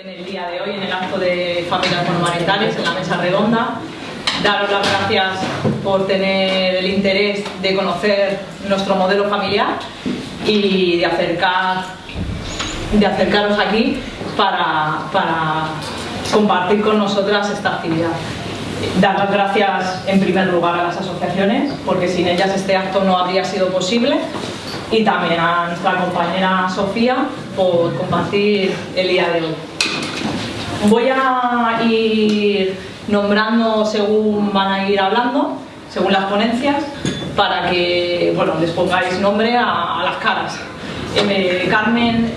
en el día de hoy, en el acto de familias monomarentales, en la mesa redonda. Daros las gracias por tener el interés de conocer nuestro modelo familiar y de, acercar, de acercaros aquí para, para compartir con nosotras esta actividad. Dar las gracias en primer lugar a las asociaciones, porque sin ellas este acto no habría sido posible y también a nuestra compañera Sofía por compartir el día de hoy. Voy a ir nombrando según van a ir hablando, según las ponencias, para que bueno, les pongáis nombre a, las caras. Eh, Carmen,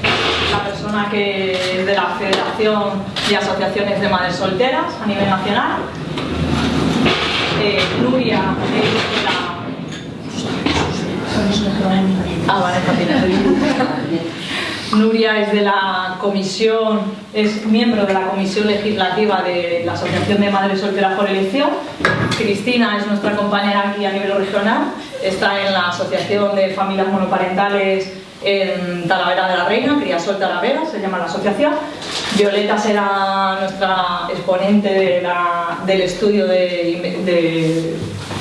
la persona que de la Federación de Asociaciones de Madres Solteras a nivel nacional. Eh, Nuria de la... Ah, vale, Nuria es de la comisión, es miembro de la comisión legislativa de la Asociación de Madres Solteras por Elección. Cristina es nuestra compañera aquí a nivel regional, está en la Asociación de Familias Monoparentales en Talavera de la Reina, Criasol Talavera, se llama la asociación. Violeta será nuestra exponente del estudio de,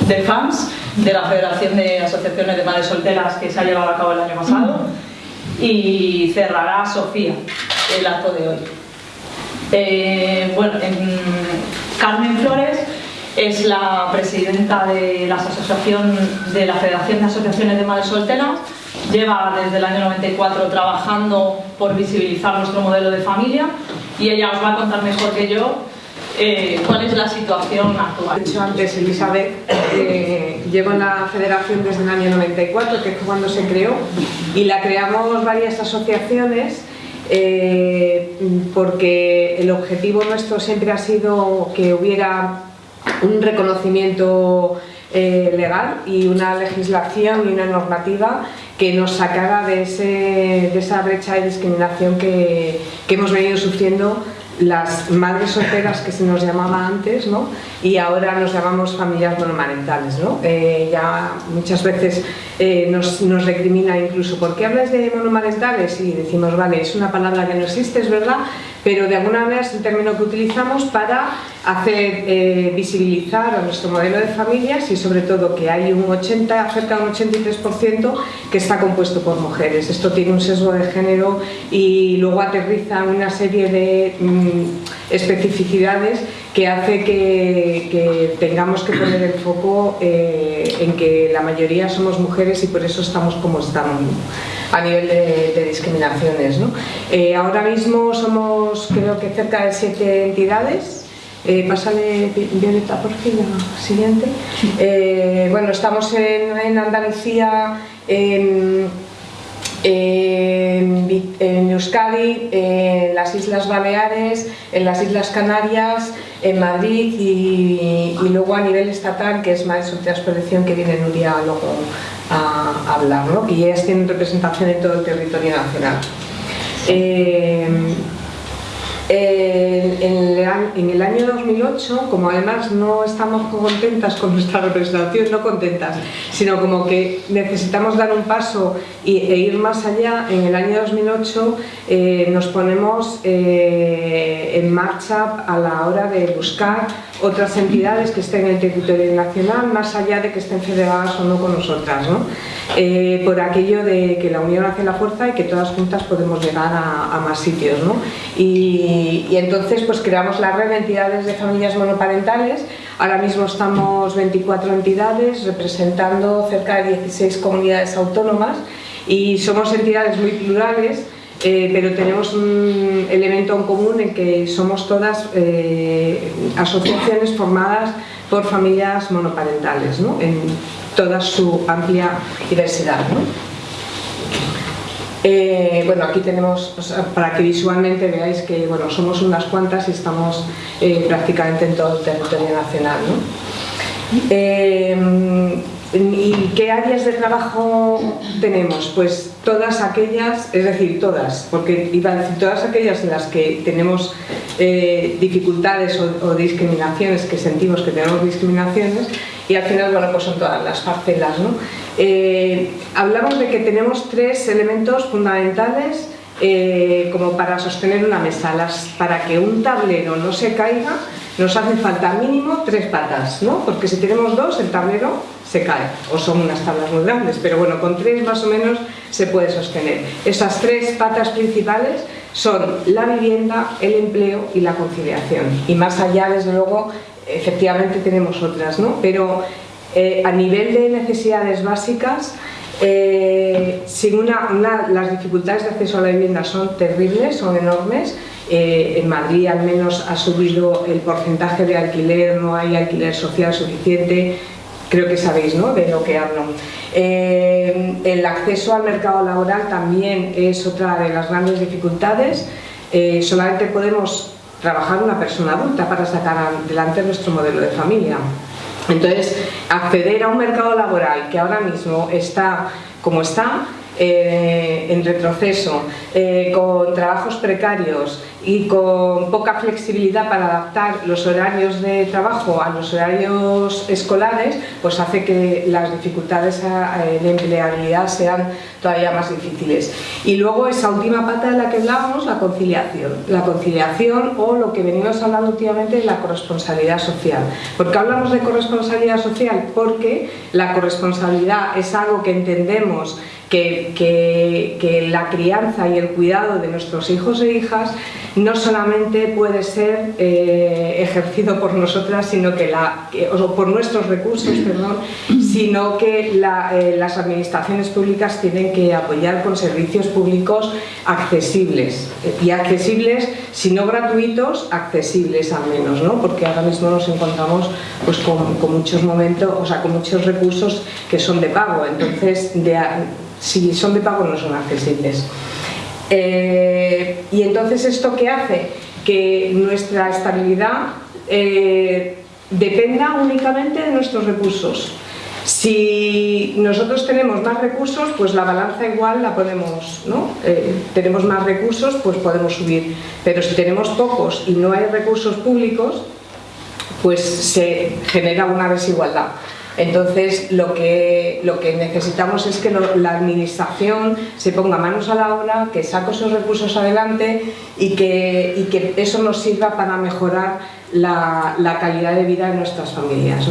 de FAMS, de la Federación de Asociaciones de Madres Solteras que se ha llevado a cabo el año pasado y cerrará Sofía el acto de hoy. Eh, bueno, Carmen Flores es la presidenta de la asociación de la Federación de Asociaciones de Madres Solteras. Lleva desde el año 94 trabajando por visibilizar nuestro modelo de familia y ella os va a contar mejor que yo eh, cuál es la situación actual. Dicho antes, Elizabeth, eh, llevo en la federación desde el año 94, que es cuando se creó, y la creamos varias asociaciones eh, porque el objetivo nuestro siempre ha sido que hubiera un reconocimiento legal y una legislación y una normativa que nos sacara de, esa brecha de discriminación que, que hemos venido sufriendo las madres solteras que se nos llamaba antes ¿no? y ahora nos llamamos familias monomarentales. ¿no? Eh, ya muchas veces eh, nos, nos, recrimina incluso ¿por qué hablas de monomarentales? y decimos, vale, es una palabra que no existe, es verdad, pero de alguna manera es el término que utilizamos para hacer eh, visibilizar a nuestro modelo de familias y sobre todo que hay un 80, cerca de un 83% que está compuesto por mujeres. Esto tiene un sesgo de género y luego aterriza una serie de mm, especificidades que hace que, tengamos que poner el foco eh, en que la mayoría somos mujeres y por eso estamos como estamos a nivel de, discriminaciones. Eh, ahora mismo somos creo que cerca de siete entidades. Eh, pásale Violeta por fin la siguiente. Eh, bueno estamos en, Andalucía en, en, Euskadi en las Islas Baleares en las Islas Canarias en Madrid y, luego a nivel estatal que es más Solteras Protección que viene Nuria luego a, hablar, ¿no? y ellas tienen representación en todo el territorio nacional. Eh, en, el año 2008, como además no estamos contentas con nuestra representación, no contentas, sino como que necesitamos dar un paso e ir más allá, en el año 2008 eh, nos ponemos eh, en marcha a la hora de buscar otras entidades que estén en el territorio nacional, más allá de que estén federadas o no con nosotras, ¿no? Eh, por aquello de que la unión hace la fuerza y que todas juntas podemos llegar a, más sitios. ¿no? Y, entonces pues creamos la red de entidades de familias monoparentales, ahora mismo estamos 24 entidades representando cerca de 16 comunidades autónomas y somos entidades muy plurales eh, pero tenemos un elemento en común en que somos todas eh, asociaciones formadas por familias monoparentales, ¿no? en toda su amplia diversidad. Eh, bueno, aquí tenemos, para que visualmente veáis que bueno, somos unas cuantas y estamos prácticamente en todo el territorio nacional. ¿Y qué áreas de trabajo tenemos? Pues todas aquellas, es decir, todas, porque iba a decir todas aquellas en las que tenemos eh, dificultades o, discriminaciones, que sentimos que tenemos discriminaciones, y al final, bueno, pues son todas las parcelas, ¿no? Eh, hablamos de que tenemos tres elementos fundamentales eh, como para sostener una mesa. Las, para que un tablero no se caiga, nos hace falta mínimo tres patas, ¿no? Porque si tenemos dos, el tablero se cae, o son unas tablas muy grandes, pero bueno, con tres más o menos se puede sostener. Esas tres patas principales son la vivienda, el empleo y la conciliación. Y más allá, desde luego, efectivamente tenemos otras, ¿no? Pero eh, a nivel de necesidades básicas, eh, sin una, las dificultades de acceso a la vivienda son terribles, son enormes. Eh, en Madrid al menos ha subido el porcentaje de alquiler, no hay alquiler social suficiente, creo que sabéis ¿no? de lo que hablo. Eh, el acceso al mercado laboral también es otra de las grandes dificultades. solamente podemos trabajar una persona adulta para sacar adelante nuestro modelo de familia. Entonces, acceder a un mercado laboral que ahora mismo está como está, eh, en retroceso, eh, con trabajos precarios y con poca flexibilidad para adaptar los horarios de trabajo a los horarios escolares, pues hace que las dificultades de empleabilidad sean todavía más difíciles. Y luego esa última pata de la que hablábamos, la conciliación. La conciliación o lo que venimos hablando últimamente, la corresponsabilidad social. ¿Por qué hablamos de corresponsabilidad social? Porque la corresponsabilidad es algo que entendemos que, la crianza y el cuidado de nuestros hijos e hijas no solamente puede ser eh, ejercido por nosotras, sino que la, o por nuestros recursos, perdón, sino que eh, las administraciones públicas tienen que apoyar con servicios públicos accesibles y accesibles, si no gratuitos, accesibles al menos, ¿no? porque ahora mismo nos encontramos pues, con, con muchos momentos, o sea, con muchos recursos que son de pago, entonces de, si son de pago no son accesibles. Eh, y entonces esto qué hace? Que nuestra estabilidad eh, dependa únicamente de nuestros recursos. Si nosotros tenemos más recursos, pues la balanza igual la podemos, ¿no? Eh, tenemos más recursos, pues podemos subir. Pero si tenemos pocos y no hay recursos públicos, pues se genera una desigualdad. Entonces, lo que, lo que necesitamos es que la administración se ponga manos a la obra, que saque esos recursos adelante y que, que eso nos sirva para mejorar la, calidad de vida de nuestras familias.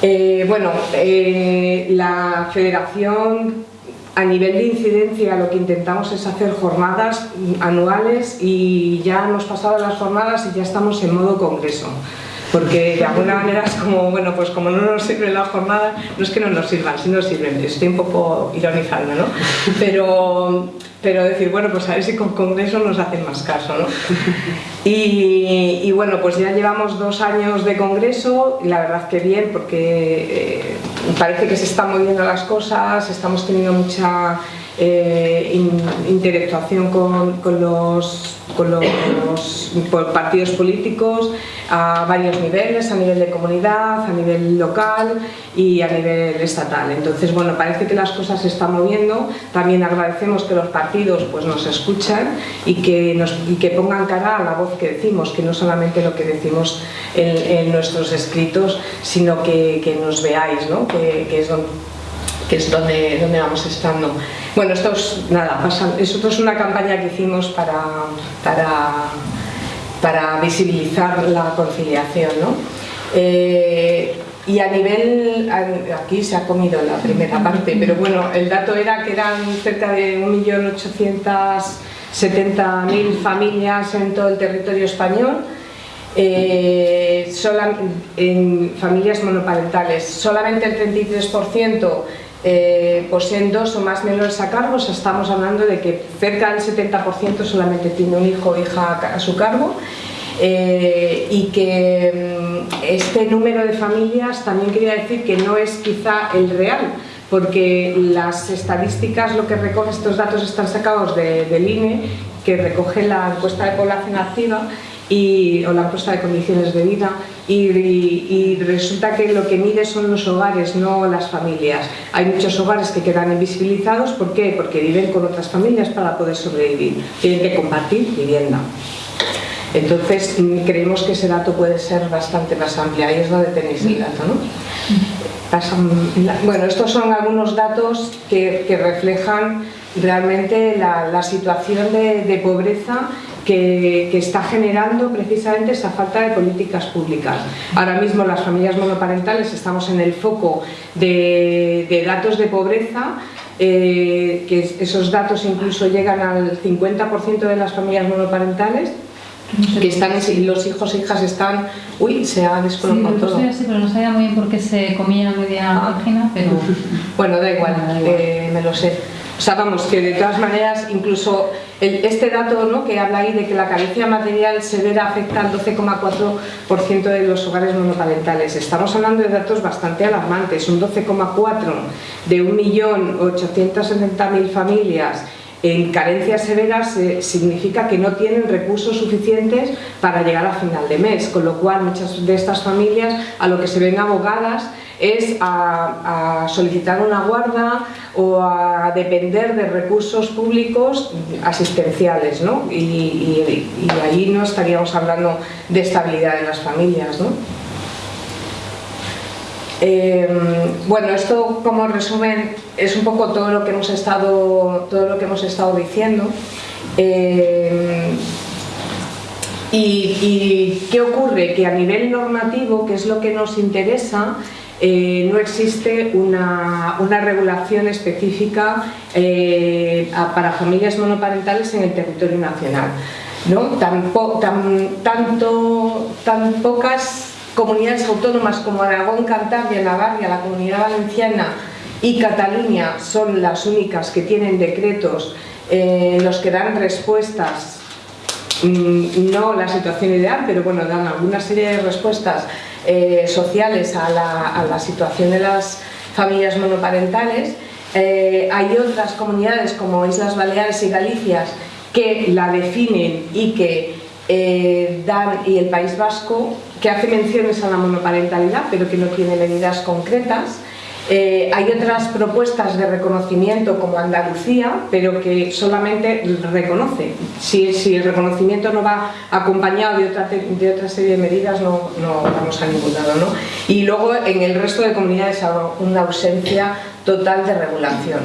Eh, bueno, eh, la federación a nivel de incidencia lo que intentamos es hacer jornadas anuales y ya hemos pasado las jornadas y ya estamos en modo congreso porque de alguna manera es como, bueno, pues como no nos sirve la jornada, no es que no nos sirvan, sí nos sirven, estoy un poco ironizando, ¿no? Pero, pero decir, bueno, pues a ver si con Congreso nos hacen más caso, ¿no? Y, bueno, pues ya llevamos dos años de Congreso y la verdad que bien, porque eh, parece que se están moviendo las cosas, estamos teniendo mucha eh, interactuación con, los, partidos políticos a varios niveles, a nivel de comunidad, a nivel local y a nivel estatal. Entonces, bueno, parece que las cosas se están moviendo. También agradecemos que los partidos pues, nos escuchan y que, nos, que pongan cara a la voz que decimos, que no solamente lo que decimos en, nuestros escritos, sino que, nos veáis, ¿no? que, es donde que es donde, donde vamos estando. Bueno, esto es, nada, esto es una campaña que hicimos para, para, para visibilizar la conciliación. ¿no? Eh, y a nivel, aquí se ha comido la primera parte, pero bueno, el dato era que eran cerca de 1.870.000 familias en todo el territorio español, eh, en familias monoparentales. Solamente el 33% eh, poseen dos o más menores a cargo, estamos hablando de que cerca del 70% solamente tiene un hijo o hija a su cargo eh, y que mm, este número de familias también quería decir que no es quizá el real, porque las estadísticas, lo que recoge estos datos están sacados del INE, que recoge la encuesta de población activa y, o la encuesta de condiciones de vida y, resulta que lo que mide son los hogares, no las familias. Hay muchos hogares que quedan invisibilizados, ¿por qué? Porque viven con otras familias para poder sobrevivir, tienen que compartir vivienda. Entonces mm, creemos que ese dato puede ser bastante más amplio, ahí es donde tenéis el dato. ¿no? Bueno, estos son algunos datos que, reflejan realmente la, situación de, pobreza que, está generando precisamente esa falta de políticas públicas. Ahora mismo las familias monoparentales estamos en el foco de, datos de pobreza, eh, que esos datos incluso llegan al 50% de las familias monoparentales, que están los hijos e hijas están uy se ha descolocado todo. sí, pero no sabía muy bien por qué se comía media página pero bueno da igual, eh, me lo sé o sea, vamos, que de todas maneras, incluso este dato ¿no? que habla ahí de que la carencia material severa afecta al 12,4% de los hogares monoparentales. Estamos hablando de datos bastante alarmantes, un 12,4% de 1.870.000 familias en carencias severas significa que no tienen recursos suficientes para llegar a final de mes, con lo cual muchas de estas familias a lo que se ven abogadas es a, solicitar una guarda o a depender de recursos públicos asistenciales ¿no? y, ahí no estaríamos hablando de estabilidad de las familias. ¿no? Em, bueno, esto como resumen es un poco todo lo que hemos estado, todo lo que hemos estado diciendo. Em, y, qué ocurre? Que a nivel normativo, que es lo que nos interesa, eh, no existe una, regulación específica eh, para familias monoparentales en el territorio nacional. ¿no? Tan, tanto, tan pocas comunidades autónomas como Aragón, Cantabria, Navarra, la Comunidad Valenciana y Cataluña son las únicas que tienen decretos eh, en los que dan respuestas, mm, no la situación ideal, pero bueno, dan alguna serie de respuestas eh, sociales a la, situación de las familias monoparentales. Eh, hay otras comunidades como Islas Baleares y Galicia que la definen y que eh, dan, y el País Vasco, que hace menciones a la monoparentalidad pero que no tiene medidas concretas. Eh, hay otras propuestas de reconocimiento como Andalucía, pero que solamente reconoce. Si, el reconocimiento no va acompañado de otra, de otra serie de medidas, no, no, vamos a ningún lado. ¿no? Y luego en el resto de comunidades hay una ausencia total de regulación.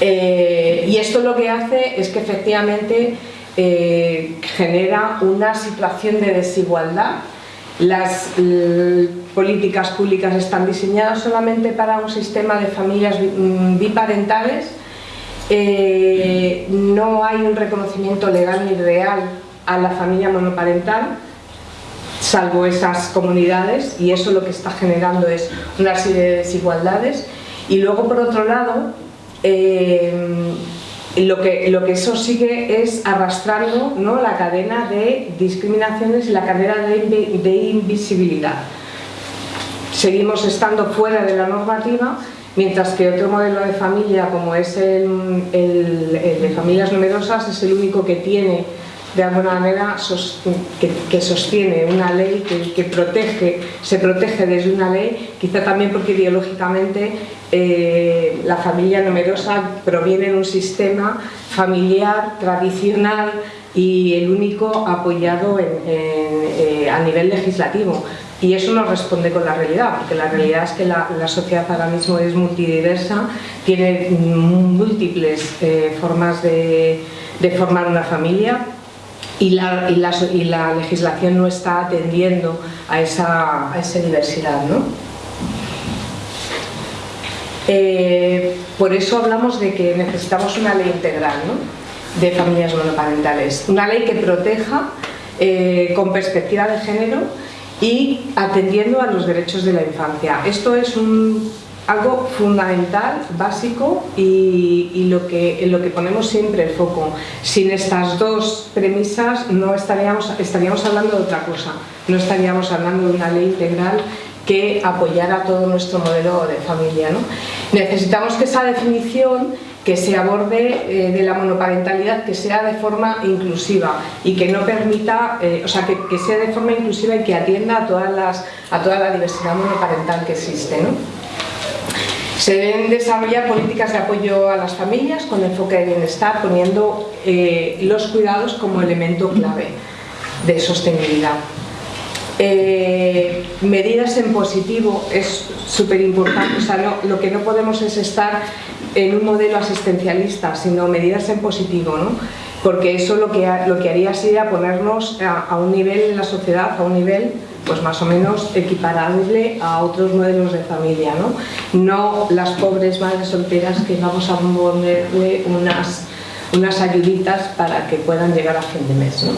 Eh, y esto lo que hace es que efectivamente eh, genera una situación de desigualdad las políticas públicas están diseñadas solamente para un sistema de familias mm, biparentales, eh, no hay un reconocimiento legal ni real a la familia monoparental, salvo esas comunidades, y eso lo que está generando es una serie de desigualdades. Y luego, por otro lado, eh, lo que, lo que eso sigue es arrastrando ¿no? la cadena de discriminaciones y la cadena de, invisibilidad. Seguimos estando fuera de la normativa, mientras que otro modelo de familia, como es el, el de familias numerosas, es el único que tiene de alguna manera que, sostiene una ley que, protege, se protege desde una ley, quizá también porque ideológicamente eh, la familia numerosa proviene de un sistema familiar, tradicional y el único apoyado eh, a nivel legislativo. Y eso no responde con la realidad, porque la realidad es que la, sociedad ahora mismo es multidiversa, tiene múltiples eh, formas de formar una familia, y la, y la, legislación no está atendiendo a esa, a esa diversidad. ¿no? Eh, por eso hablamos de que necesitamos una ley integral ¿no? de familias monoparentales, una ley que proteja eh, con perspectiva de género y atendiendo a los derechos de la infancia. Esto es un algo fundamental, básico y, lo que, en lo que ponemos siempre el foco. Sin estas dos premisas no estaríamos, estaríamos hablando de otra cosa, no estaríamos hablando de una ley integral que apoyara todo nuestro modelo de familia. ¿no? Necesitamos que esa definición que se aborde eh, de la monoparentalidad, que sea de forma inclusiva y que no permita, eh, o sea, que, que, sea de forma inclusiva y que atienda a, todas las, a toda la diversidad monoparental que existe. ¿no? Se deben desarrollar políticas de apoyo a las familias con enfoque de bienestar, poniendo eh, los cuidados como elemento clave de sostenibilidad. Eh, medidas en positivo es súper importante, o sea, lo que no podemos es estar en un modelo asistencialista, sino medidas en positivo, ¿no? porque eso lo que, lo que haría sería ponernos a, un nivel en la sociedad, a un nivel pues más o menos equiparable a otros modelos de familia, ¿no? No las pobres madres solteras que vamos a ponerle unas, unas ayuditas para que puedan llegar a fin de mes, ¿no?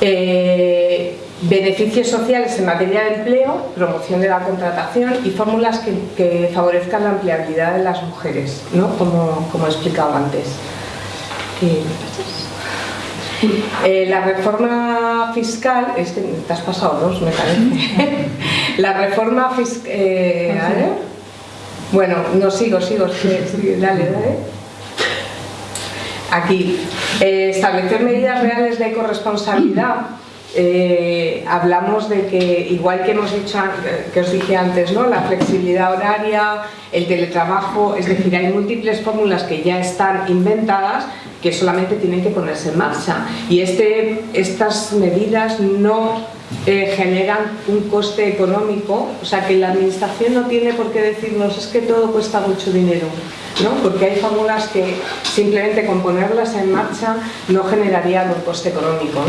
Eh, beneficios sociales en materia de empleo, promoción de la contratación y fórmulas que, favorezcan la empleabilidad de las mujeres, ¿no? como, como he explicado antes. Eh, la reforma fiscal, es que te has pasado dos, me parece. la reforma fiscal... Eh, bueno, no sigo, sigo, dale, dale. Aquí, eh, establecer medidas reales de corresponsabilidad eh, hablamos de que, igual que hemos dicho, que os dije antes, ¿no? la flexibilidad horaria, el teletrabajo, es decir, hay múltiples fórmulas que ya están inventadas que solamente tienen que ponerse en marcha. Y este, estas medidas no eh, generan un coste económico, o sea que la administración no tiene por qué decirnos es que todo cuesta mucho dinero, ¿no? porque hay fórmulas que simplemente con ponerlas en marcha no generarían un coste económico.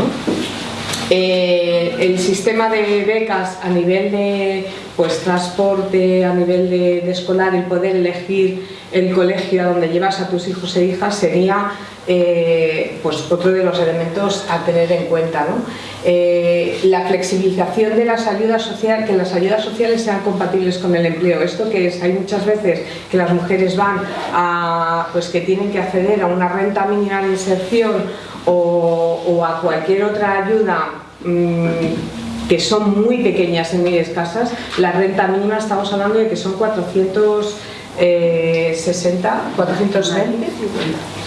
Eh, el sistema de becas a nivel de pues, transporte, a nivel de, escolar, el poder elegir el colegio a donde llevas a tus hijos e hijas sería eh, pues, otro de los elementos a tener en cuenta. Eh, la flexibilización de las ayudas sociales, que las ayudas sociales sean compatibles con el empleo. Esto que es, hay muchas veces que las mujeres van a, pues que tienen que acceder a una renta mínima de inserción o, a cualquier otra ayuda mm, que son muy pequeñas y muy escasas, la renta mínima estamos hablando de que son 460, 420,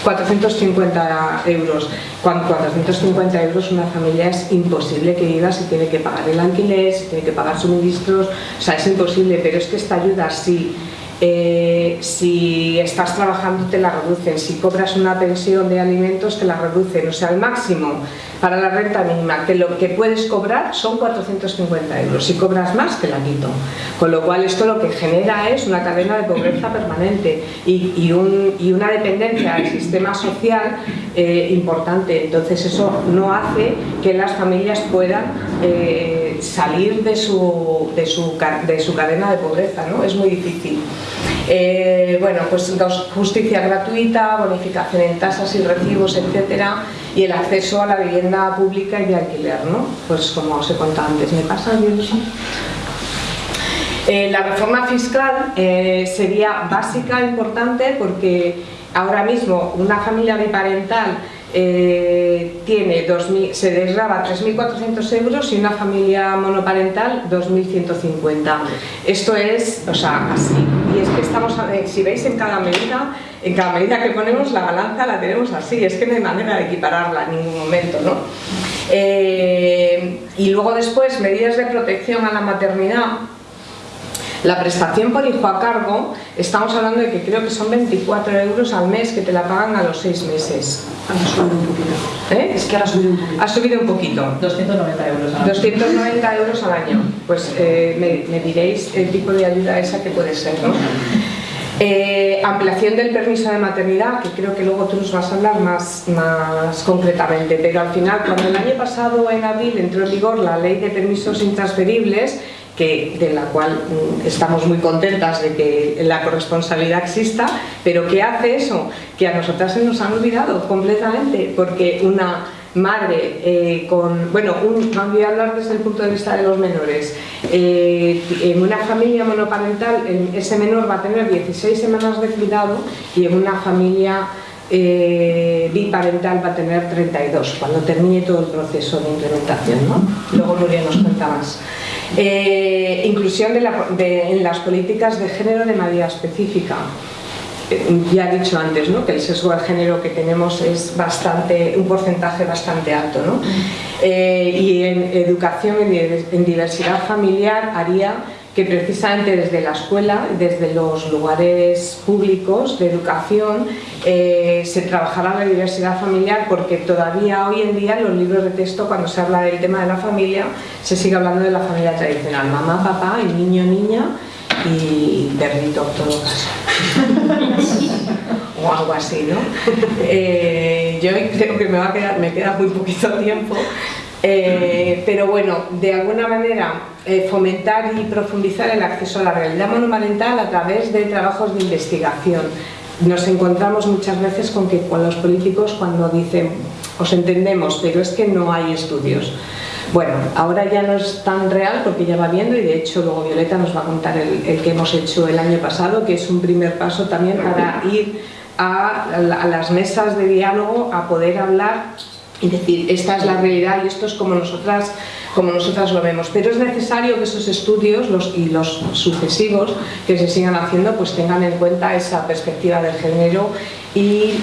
450 euros. Con 450 euros una familia es imposible que viva si tiene que pagar el alquiler, si tiene que pagar suministros, o sea, es imposible, pero es que esta ayuda sí eh, si estás trabajando te la reducen, si cobras una pensión de alimentos te la reducen, o sea, el máximo para la renta mínima que lo que puedes cobrar son 450 euros, si cobras más te la quito, con lo cual esto lo que genera es una cadena de pobreza permanente y, una dependencia del sistema social eh, importante, entonces eso no hace que las familias puedan eh, salir de su, de, su, de su cadena de pobreza, ¿no? es muy difícil. Eh, bueno, pues justicia gratuita, bonificación en tasas y recibos, etcétera, y el acceso a la vivienda pública y de alquiler, ¿no? Pues como os he contado antes, ¿me pasa, eh, la reforma fiscal eh, sería básica, importante, porque ahora mismo una familia biparental eh, tiene 2000, se desgraba 3.400 euros y una familia monoparental 2.150. Esto es, o sea, así. Y es que estamos, si veis en cada medida, en cada medida que ponemos la balanza la tenemos así, es que no hay manera de equipararla en ningún momento, ¿no? Eh, y luego después, medidas de protección a la maternidad, la prestación por hijo a cargo, estamos hablando de que creo que son 24 euros al mes que te la pagan a los 6 meses. Ha subido un poquito. ¿Eh? Es que ahora ha subido un poquito. Ha subido un poquito. 290 euros al año. 290 euros al año. Pues eh, me, diréis el tipo de ayuda esa que puede ser, ¿no? Eh, ampliación del permiso de maternidad, que creo que luego tú nos vas a hablar más, más concretamente, pero al final, cuando el año pasado en abril entró en vigor la ley de permisos intransferibles, que, de la cual mm, estamos muy contentas de que la corresponsabilidad exista, pero ¿qué hace eso? Que a nosotras se nos han olvidado completamente, porque una madre eh, con, bueno, un, voy a hablar desde el punto de vista de los menores, eh, en una familia monoparental ese menor va a tener 16 semanas de cuidado y en una familia eh, biparental va a tener 32 cuando termine todo el proceso de implementación. ¿no? Luego Nuria nos cuenta más. Eh, inclusión en las políticas de género de manera específica. Eh, ya he dicho antes ¿no? que el sesgo de género que tenemos es bastante, un porcentaje bastante alto. ¿no? y en educación en diversidad familiar haría que precisamente desde la escuela, desde los lugares públicos de educación, eh, se trabajara la diversidad familiar porque todavía hoy en día en los libros de texto cuando se habla del tema de la familia se sigue hablando de la familia tradicional, mamá, papá, el niño, niña y perrito, todo o algo así, ¿no? Eh, yo creo que me, va a quedar, me queda muy poquito tiempo, eh, pero bueno, de alguna manera eh, fomentar y profundizar el acceso a la realidad monumental a través de trabajos de investigación. Nos encontramos muchas veces con que con los políticos cuando dicen os entendemos, pero es que no hay estudios. Bueno, ahora ya no es tan real porque ya va viendo y de hecho luego Violeta nos va a contar el, que hemos hecho el año pasado, que es un primer paso también para ir a, a las mesas de diálogo a poder hablar y decir, esta es la realidad y esto es como nosotras, como nosotras lo vemos. Pero es necesario que esos estudios los, y los sucesivos que se sigan haciendo pues tengan en cuenta esa perspectiva del género y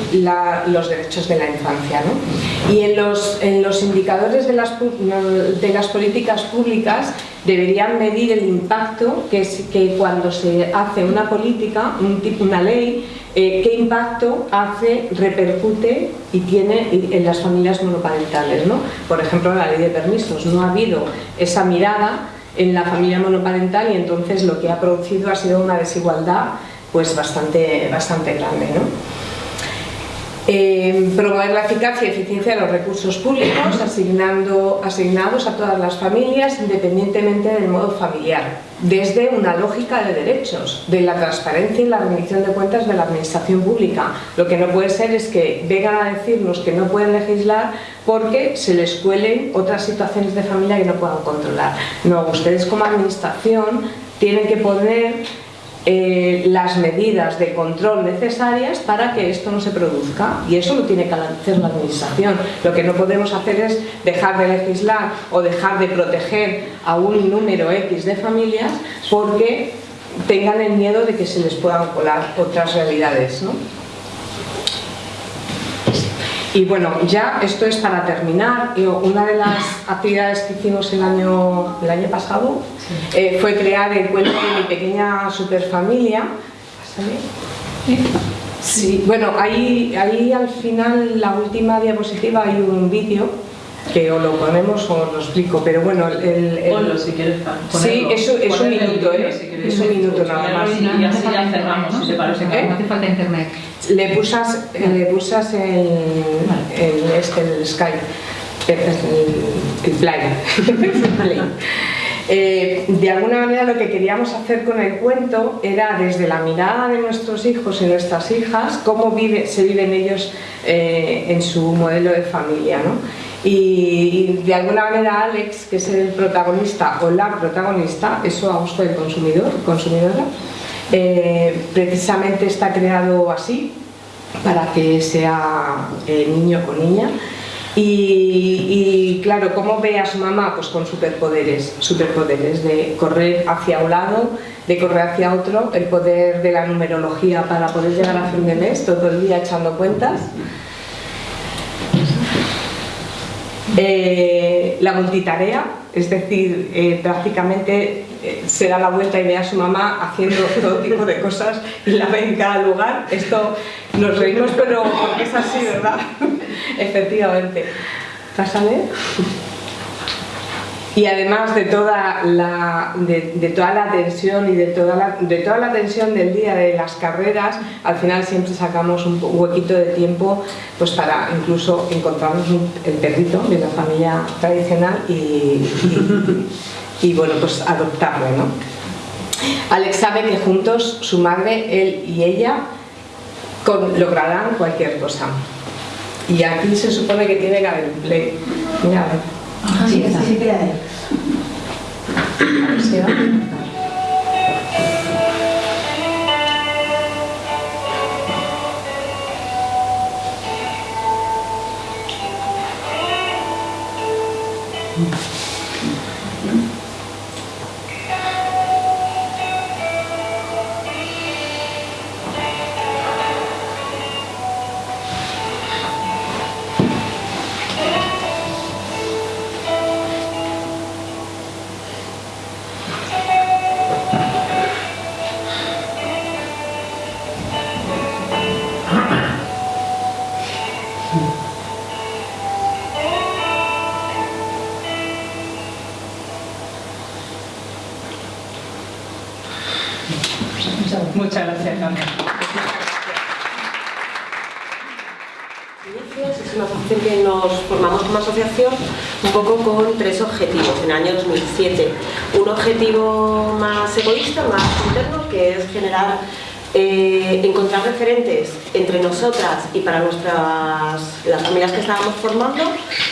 los derechos de la infancia. ¿no? Y en los, en los indicadores de las, de las políticas públicas deberían medir el impacto que, es, que cuando se hace una política, un una ley, eh, qué impacto hace, repercute y tiene en las familias monoparentales. ¿no? Por ejemplo, la ley de permisos. No ha habido esa mirada en la familia monoparental y entonces lo que ha producido ha sido una desigualdad pues bastante, bastante grande. ¿no? Eh, promover la eficacia y eficiencia de los recursos públicos asignando, asignados a todas las familias independientemente del modo familiar, desde una lógica de derechos, de la transparencia y la rendición de cuentas de la administración pública. Lo que no puede ser es que vengan a decirnos que no pueden legislar porque se les cuelen otras situaciones de familia que no puedan controlar. No, ustedes como administración tienen que poner eh, las medidas de control necesarias para que esto no se produzca y eso lo tiene que hacer la administración lo que no podemos hacer es dejar de legislar o dejar de proteger a un número X de familias porque tengan el miedo de que se les puedan colar otras realidades ¿no? Y bueno, ya esto es para terminar. Una de las actividades que hicimos el año, el año pasado eh, fue crear el cuento de mi pequeña superfamilia. Sí, bueno, ahí, ahí al final, la última diapositiva, hay un vídeo que o lo ponemos o lo explico, pero bueno, el... el Ponlo si quieres ponerlo. Sí, es, es un minuto, ¿eh? si. Es un minuto nada más. Y No así ya cerramos, te parece. ¿Eh? No hace falta internet. Le pusas, eh, le pusas el, el, este, el Skype, el, el, el Play. El Play. Eh, de alguna manera lo que queríamos hacer con el cuento era desde la mirada de nuestros hijos y nuestras hijas, cómo vive, se viven ellos eh, en su modelo de familia. ¿no? Y, de alguna manera Alex, que es el protagonista o la protagonista, eso a gusto del consumidor, consumidora, eh, precisamente está creado así para que sea eh, niño o niña y, y, claro, ¿cómo ve a su mamá? Pues con superpoderes, superpoderes de correr hacia un lado, de correr hacia otro, el poder de la numerología para poder llegar a fin de mes, todo el día echando cuentas. Eh, la multitarea, es decir, eh, prácticamente eh, se da la vuelta y ve a su mamá haciendo todo tipo de cosas y la ve en cada lugar. Esto nos reímos, pero es así, ¿verdad? Efectivamente. ¿Vas a ver? Y además de toda la, de, toda la tensión y de toda la, de toda la tensión del día de las carreras, al final siempre sacamos un huequito de tiempo pues para incluso encontrarnos un, el perrito de la familia tradicional y, y, bueno, pues adoptarlo, ¿no? Alex sabe que juntos, su madre, él y ella, lograrán cualquier cosa. Y aquí se supone que tiene que haber un play. Mira, a ver. Ah, sí, esa sí que la es. A ver si va. 2007. Un objetivo más egoísta, más interno, que es generar eh, encontrar referentes entre nosotras y para nuestras las familias que estábamos formando,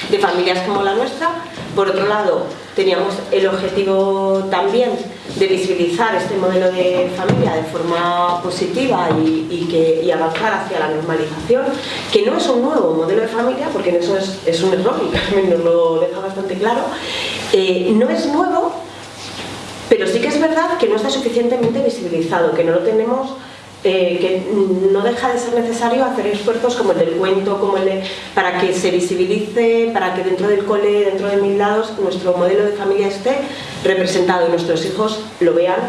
de familias como la nuestra. Por otro lado, teníamos el objetivo también de visibilizar este modelo de familia de forma positiva y, que, avanzar hacia la normalización, que no es un nuevo modelo de familia, porque eso es, es un error y Carmen nos lo deja bastante claro, eh, no es nuevo, pero sí que es verdad que no está suficientemente visibilizado, que no lo tenemos eh, que no deja de ser necesario hacer esfuerzos como el del cuento, como el para que se visibilice, para que dentro del cole, dentro de mil lados, nuestro modelo de familia esté representado y nuestros hijos lo vean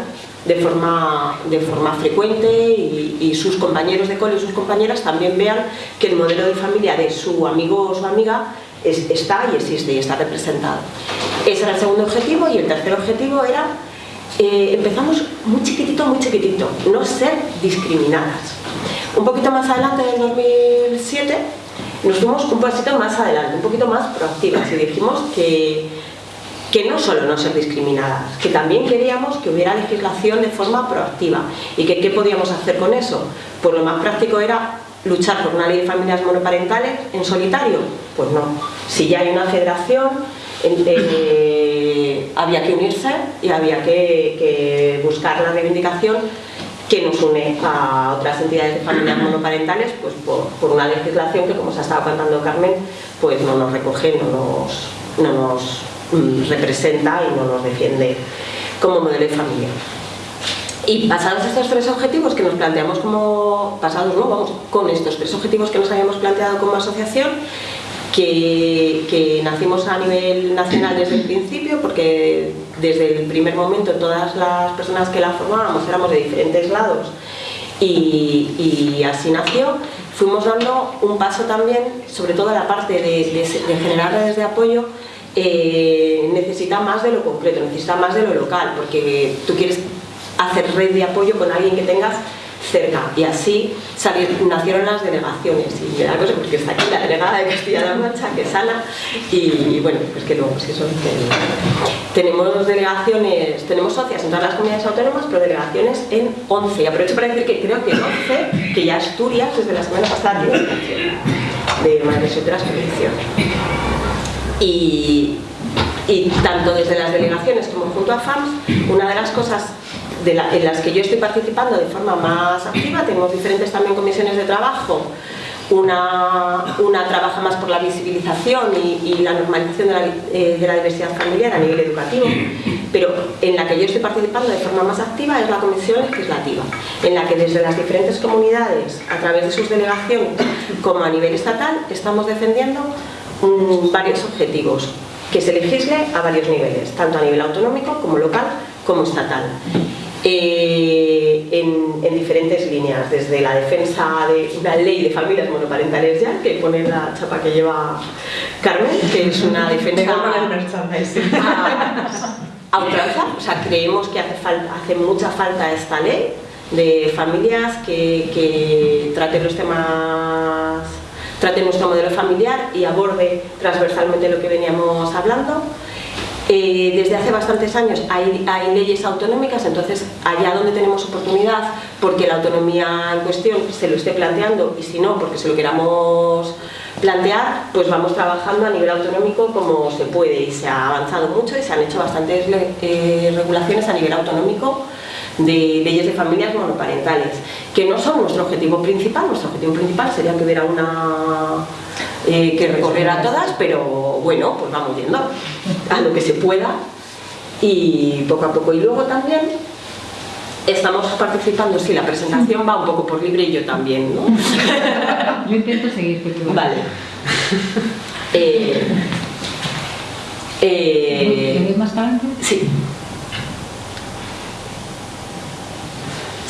de forma, de forma frecuente y, sus compañeros de cole y sus compañeras también vean que el modelo de familia de su amigo o su amiga está y existe y está representado. Ese era el segundo objetivo y el tercer objetivo era eh, empezamos muy chiquitito, muy chiquitito, no ser discriminadas. Un poquito más adelante, en 2007, nos fuimos un pasito más adelante, un poquito más proactivas y dijimos que, que no solo no ser discriminadas, que también queríamos que hubiera legislación de forma proactiva y que qué podíamos hacer con eso. Pues lo más práctico era luchar por una ley de familias monoparentales en solitario. Pues no, si ya hay una federación, eh, había que unirse y había que, buscar la reivindicación que nos une a otras entidades de familias monoparentales pues por, una legislación que como se ha estado contando Carmen pues no nos recoge, no nos, no nos mm, representa y no nos defiende como modelo de familia. Y pasados estos tres objetivos que nos planteamos como, pasados no, vamos, con estos tres objetivos que nos habíamos planteado como asociación, que, nacimos a nivel nacional desde el principio, porque desde el primer momento todas las personas que la formábamos éramos de diferentes lados y, así nació. Fuimos dando un paso también, sobre todo la parte de, generar redes de apoyo, eh, necesita más de lo concreto, necesita más de lo local, porque tú quieres hacer red de apoyo con alguien que tengas cerca. Y así nacieron las delegaciones. Y da cosa porque está aquí la delegada de Castilla-La Mancha que es Ana. Y, bueno pues que luego pues eso tenemos delegaciones tenemos socias en todas las comunidades autónomas pero delegaciones en 11 y aprovecho para decir que creo que en 11 que ya Asturias desde la semana pasada tiene de Madres Solteras y, y tanto desde las delegaciones como junto a FAMS una de las cosas en las que yo estoy participando de forma más activa, tenemos diferentes también comisiones de trabajo, una, una trabaja más por la visibilización y, la normalización de la, eh, de la, diversidad familiar a nivel educativo, pero en la que yo estoy participando de forma más activa es la comisión legislativa, en la que desde las diferentes comunidades, a través de sus delegaciones, como a nivel estatal, estamos defendiendo mm, varios objetivos, que se legisle a varios niveles, tanto a nivel autonómico como local como estatal. Eh, en, diferentes líneas, desde la defensa de una ley de familias monoparentales ya, que pone la chapa que lleva Carmen, que es una defensa a, ultranza, o sea, creemos que hace, falta, hace mucha falta esta ley de familias que, que trate los temas trate nuestro modelo familiar y aborde transversalmente lo que veníamos hablando eh, desde hace bastantes años hay, leyes autonómicas, entonces allá donde tenemos oportunidad, porque la autonomía en cuestión se lo esté planteando y si no, porque se lo queramos plantear, pues vamos trabajando a nivel autonómico como se puede y se ha avanzado mucho y se han hecho bastantes eh, regulaciones a nivel autonómico de leyes de familias monoparentales, que no son nuestro objetivo principal, nuestro objetivo principal sería que hubiera una eh, que recorrer a todas, pero bueno, pues vamos yendo a lo que se pueda y poco a poco. Y luego también estamos participando, sí, la presentación va un poco por libre y yo también, ¿no? Yo intento seguir. Vale. Eh, eh, más tarde? Sí.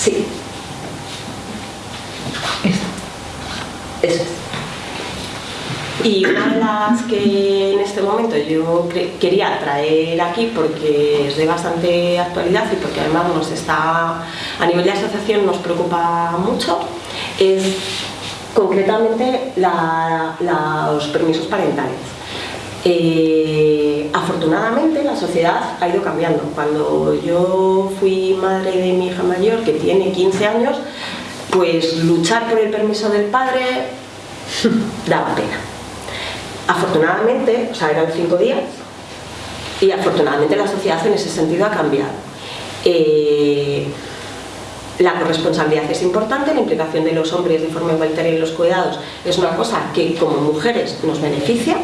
Sí. Eso. Eso es. Y una de las que en este momento yo quería traer aquí porque es de bastante actualidad y porque además nos está, a nivel de asociación nos preocupa mucho, es concretamente los permisos parentales. Eh, afortunadamente la sociedad ha ido cambiando. Cuando yo fui madre de mi hija mayor, que tiene 15 años, pues luchar por el permiso del padre daba pena. Afortunadamente, o sea, eran cinco días, y afortunadamente la sociedad en ese sentido ha cambiado. Eh, la corresponsabilidad es importante, la implicación de los hombres de forma igualitaria en los cuidados es una cosa que como mujeres nos beneficia,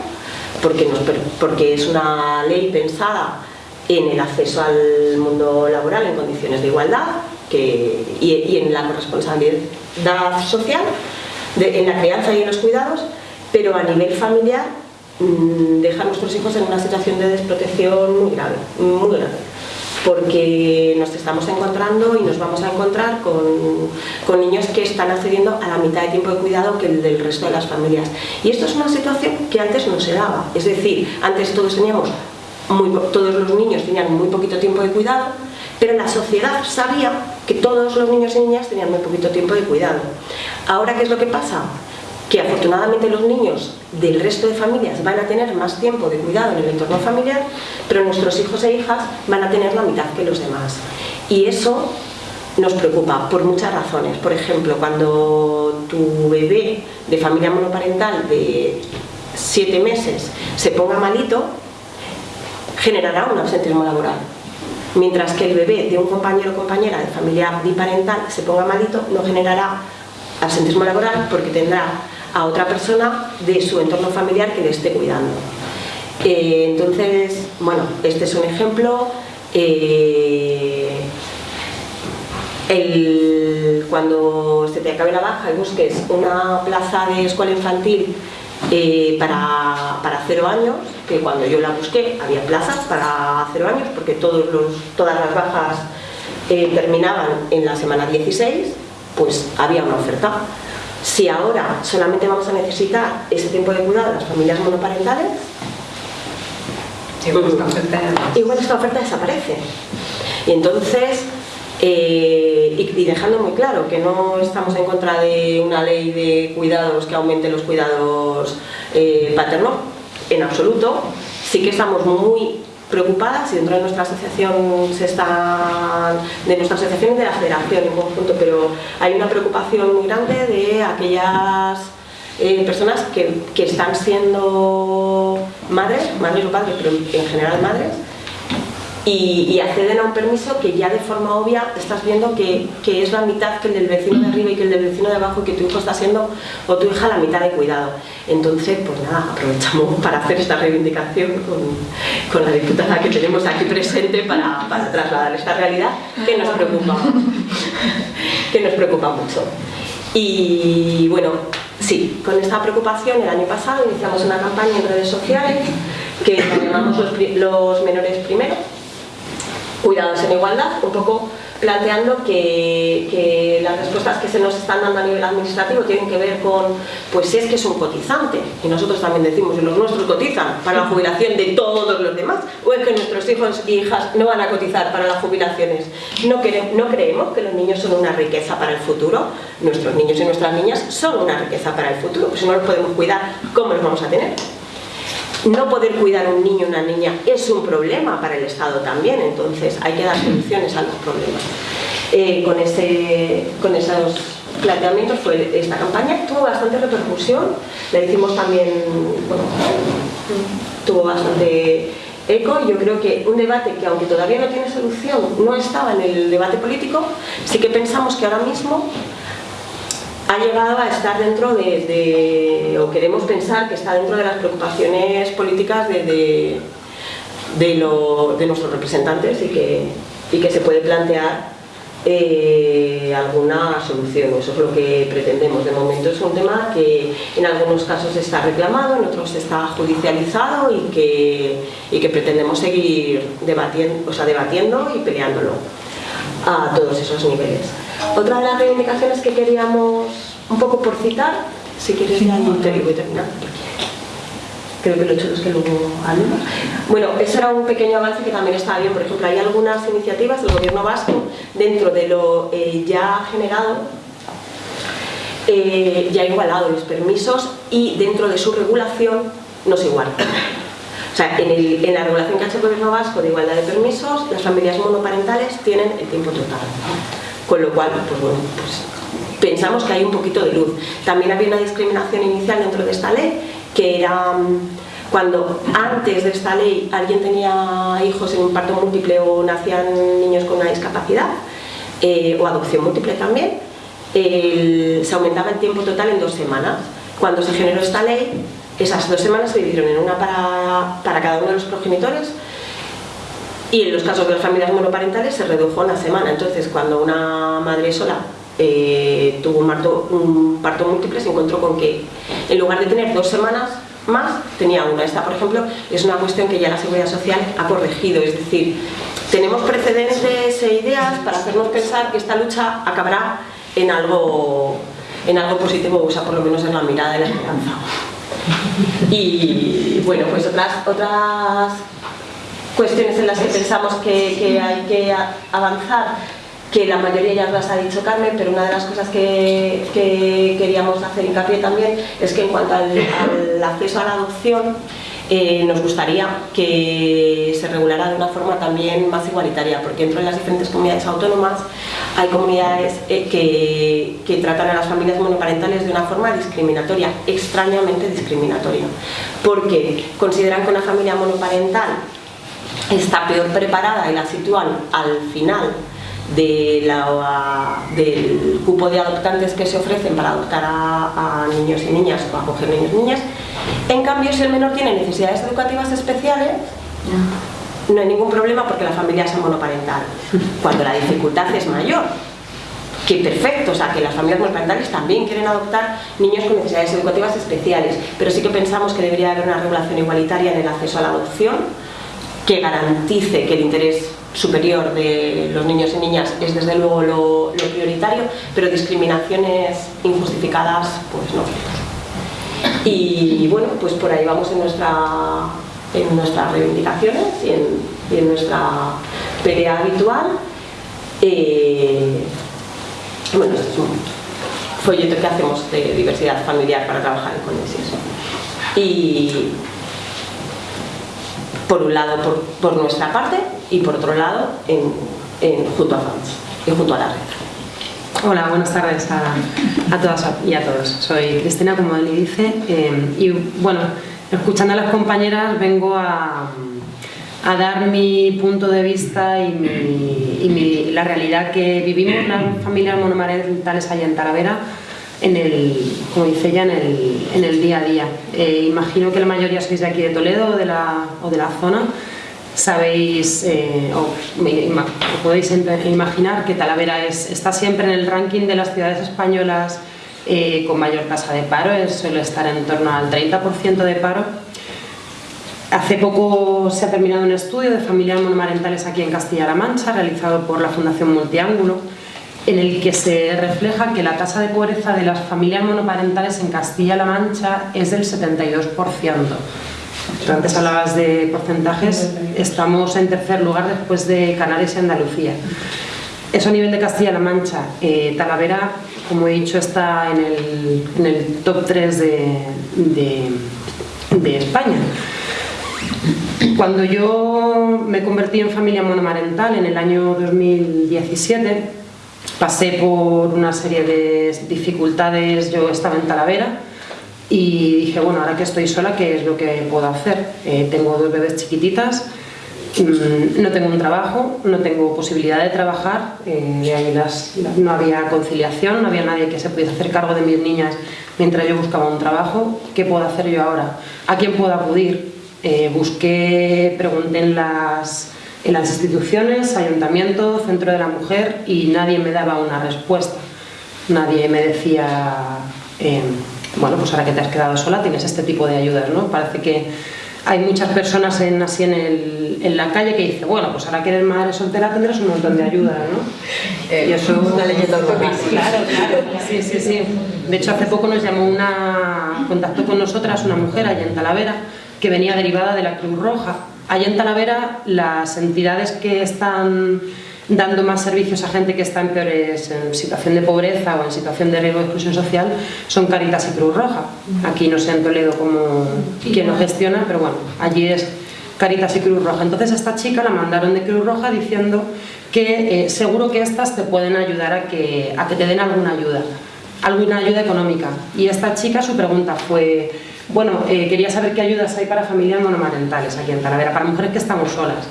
porque, es una ley pensada en el acceso al mundo laboral en condiciones de igualdad y, en la corresponsabilidad social, en la crianza y en los cuidados, pero a nivel familiar mm, deja a nuestros hijos en una situación de desprotección muy grave, muy grave porque nos estamos encontrando y nos vamos a encontrar con, con niños que están accediendo a la mitad de tiempo de cuidado que el del resto de las familias. Y esto es una situación que antes no se daba. Es decir, antes todos teníamos, muy todos los niños tenían muy poquito tiempo de cuidado, pero la sociedad sabía que todos los niños y niñas tenían muy poquito tiempo de cuidado. Ahora, ¿qué es lo que pasa? Que afortunadamente los niños del resto de familias van a tener más tiempo de cuidado en el entorno familiar, pero nuestros hijos e hijas van a tener la mitad que los demás. Y eso nos preocupa por muchas razones. Por ejemplo, cuando tu bebé de familia monoparental de siete meses se ponga malito, generará un absentismo laboral. Mientras que el bebé de un compañero o compañera de familia biparental se ponga malito, no generará absentismo laboral porque tendrá a otra persona de su entorno familiar que le esté cuidando. Eh, entonces, bueno, este es un ejemplo. Eh, el- cuando se te acabe la baja y busques una plaza de escuela infantil eh, para, para cero años, que cuando yo la busqué había plazas para cero años porque todos los, todas las bajas terminaban en la semana 16, pues había una oferta. Si ahora solamente vamos a necesitar ese tiempo de cuidado de las familias monoparentales, Igual esta oferta ya- igual esta oferta desaparece. Y entonces, eh, y, y dejando muy claro que no estamos en contra de una ley de cuidados que aumente los cuidados eh, paternos, en absoluto, sí que estamos muy preocupadas y dentro de nuestra asociación se está de nuestra asociación y de la federación en conjunto pero hay una preocupación muy grande de aquellas eh, personas que, que están siendo madres, madres o padres, pero en general madres, y, y acceden a un permiso que ya de forma obvia estás viendo que, es la mitad que el del vecino de arriba y que el del vecino de abajo, que tu hijo está siendo o tu hija la mitad de cuidado. Entonces, pues nada, aprovechamos para hacer esta reivindicación con, la diputada que tenemos aquí presente para, trasladar esta realidad que nos preocupa, que nos preocupa mucho. Y bueno, sí, con esta preocupación el año pasado iniciamos una campaña en redes sociales que la llamamos los, los menores primero, cuidados en igualdad, un poco planteando que, las respuestas que se nos están dando a nivel administrativo tienen que ver con, pues si es que es un cotizante, y nosotros también decimos que los nuestros cotizan para la jubilación de todos los demás, o es que nuestros hijos e hijas no van a cotizar para las jubilaciones. No, quere- no creemos que los niños son una riqueza para el futuro, nuestros niños y nuestras niñas son una riqueza para el futuro, pues si no los podemos cuidar, ¿cómo los vamos a tener? No poder cuidar un niño o una niña es un problema para el Estado también, entonces hay que dar soluciones a los problemas. Eh, con, ese, con esos planteamientos fue esta campaña, tuvo bastante repercusión, la hicimos también, bueno, tuvo bastante eco y yo creo que un debate que aunque todavía no tiene solución, no estaba en el debate político, sí que pensamos que ahora mismo ha llegado a estar dentro de, o queremos pensar que está dentro de las preocupaciones políticas de, de- de nuestros representantes y que, y que se puede plantear eh, alguna solución. Eso es lo que pretendemos. De momento es un tema que en algunos casos está reclamado, en otros está judicializado y que, y que pretendemos seguir debatiendo, o sea, debatiendo y peleándolo a todos esos niveles. Otra de las reivindicaciones que queríamos, un poco por citar, si quieres ya y te voy terminando, creo que lo he hecho los que luego hablemos. Bueno, eso era un pequeño avance que también estaba bien. Por ejemplo, hay algunas iniciativas del gobierno vasco dentro de lo eh, ya generado eh, ya ha igualado los permisos y dentro de su regulación no se iguala. O sea, en, el- en la regulación que ha hecho el Gobierno Vasco de igualdad de permisos, las familias monoparentales tienen el tiempo total. Con lo cual, pues bueno, pues pensamos que hay un poquito de luz. También había una discriminación inicial dentro de esta ley, que era mm, cuando antes de esta ley alguien tenía hijos en un parto múltiple o nacían niños con una discapacidad, eh, o adopción múltiple también, se aumentaba el tiempo total en dos semanas. Cuando se generó esta ley, esas dos semanas se dividieron en una para, para cada uno de los progenitores y en los casos de las familias monoparentales se redujo a una semana. Entonces, cuando una madre sola eh, tuvo un parto, un parto múltiple, se encontró con que en lugar de tener dos semanas más, tenía una. Esta, por ejemplo, es una cuestión que ya la Seguridad Social ha corregido. Es decir, tenemos precedentes e ideas para hacernos pensar que esta lucha acabará en algo, en algo positivo, o sea, por lo menos en la mirada de la esperanza. Y bueno, pues otras, otras cuestiones en las que pensamos que, hay que avanzar, que la mayoría ya las ha dicho Carmen, pero una de las cosas que, que queríamos hacer hincapié también es que en cuanto al, acceso a la adopción, eh, nos gustaría que se regulara de una forma también más igualitaria, porque dentro de las diferentes comunidades autónomas hay comunidades eh, que tratan a las familias monoparentales de una forma discriminatoria, extrañamente discriminatoria, porque consideran que una familia monoparental está peor preparada y la sitúan al final del cupo de adoptantes que se ofrecen para adoptar a, a niños y niñas o acoger niños y niñas. En cambio, si el menor tiene necesidades educativas especiales, no hay ningún problema porque la familia es monoparental. Cuando la dificultad es mayor, que perfecto, o sea, que las familias monoparentales también quieren adoptar niños con necesidades educativas especiales, pero sí que pensamos que debería haber una regulación igualitaria en el acceso a la adopción que garantice que el interés superior de los niños y niñas es desde luego lo, prioritario, pero discriminaciones injustificadas, pues no. Y bueno, pues por ahí vamos en, nuestra, en nuestras reivindicaciones y en, y en nuestra pelea habitual. Eh, bueno, este es un folleto que hacemos de diversidad familiar para trabajar con eso. Y por un lado por, por nuestra parte y por otro lado en, en junto a fans y junto a la red. Hola, buenas tardes a, todas y a todos. Soy Cristina, como Eli dice, eh, y bueno, escuchando a las compañeras vengo a, a dar mi punto de vista y mi- la realidad que vivimos las familias monomarentales allá en Talavera, en el, como dice ella, en el, en el día a día. Eh, imagino que la mayoría sois de aquí de Toledo o de la, o de la zona. Sabéis, eh, o o podéis imaginar que Talavera es, está siempre en el ranking de las ciudades españolas eh, con mayor tasa de paro, suele estar en torno al 30% de paro. Hace poco se ha terminado un estudio de familias monomarentales aquí en Castilla-La Mancha, realizado por la Fundación Multiángulo, en el que se refleja que la tasa de pobreza de las familias monoparentales en Castilla-La Mancha es del 72%. Tú antes hablabas de porcentajes, estamos en tercer lugar después de Canarias y Andalucía. Eso a nivel de Castilla-La Mancha. Eh, Talavera, como he dicho, está en el, top 3 de, de- de España. Cuando yo me convertí en familia monomarental en el año 2017, pasé por una serie de dificultades, yo estaba en Talavera y dije, bueno, ahora que estoy sola, ¿qué es lo que puedo hacer? Eh, tengo dos bebés chiquititas, mm, no tengo un trabajo, no tengo posibilidad de trabajar, eh, las- no había conciliación, no había nadie que se pudiese hacer cargo de mis niñas mientras yo buscaba un trabajo. ¿Qué puedo hacer yo ahora? ¿A quién puedo acudir? Eh, busqué, pregunté en las, en las instituciones, ayuntamiento, centro de la mujer y nadie me daba una respuesta. Nadie me decía, eh, bueno, pues ahora que te has quedado sola tienes este tipo de ayudas, ¿no? Parece que hay muchas personas en, así en, el- en la calle que dicen, bueno, pues ahora que eres madre soltera tendrás un montón de ayudas, ¿no? y eso una leyenda urbana. Claro, claro. Sí, sí, sí. De hecho, hace poco nos llamó una, contactó con nosotras una mujer allá en Talavera que venía derivada de la Cruz Roja. Allá en Talavera, las entidades que están dando más servicios a gente que está en peores en situación de pobreza o en situación de riesgo de exclusión social son Caritas y Cruz Roja. Aquí no sé en Toledo cómo, quién lo gestiona, pero bueno, allí es Caritas y Cruz Roja. Entonces esta chica la mandaron de Cruz Roja diciendo que eh, seguro que estas te pueden ayudar a que, a que te den alguna ayuda, alguna ayuda económica. Y esta chica su pregunta fue, bueno, eh, quería saber qué ayudas hay para familias monomarentales aquí en Talavera, para mujeres que estamos solas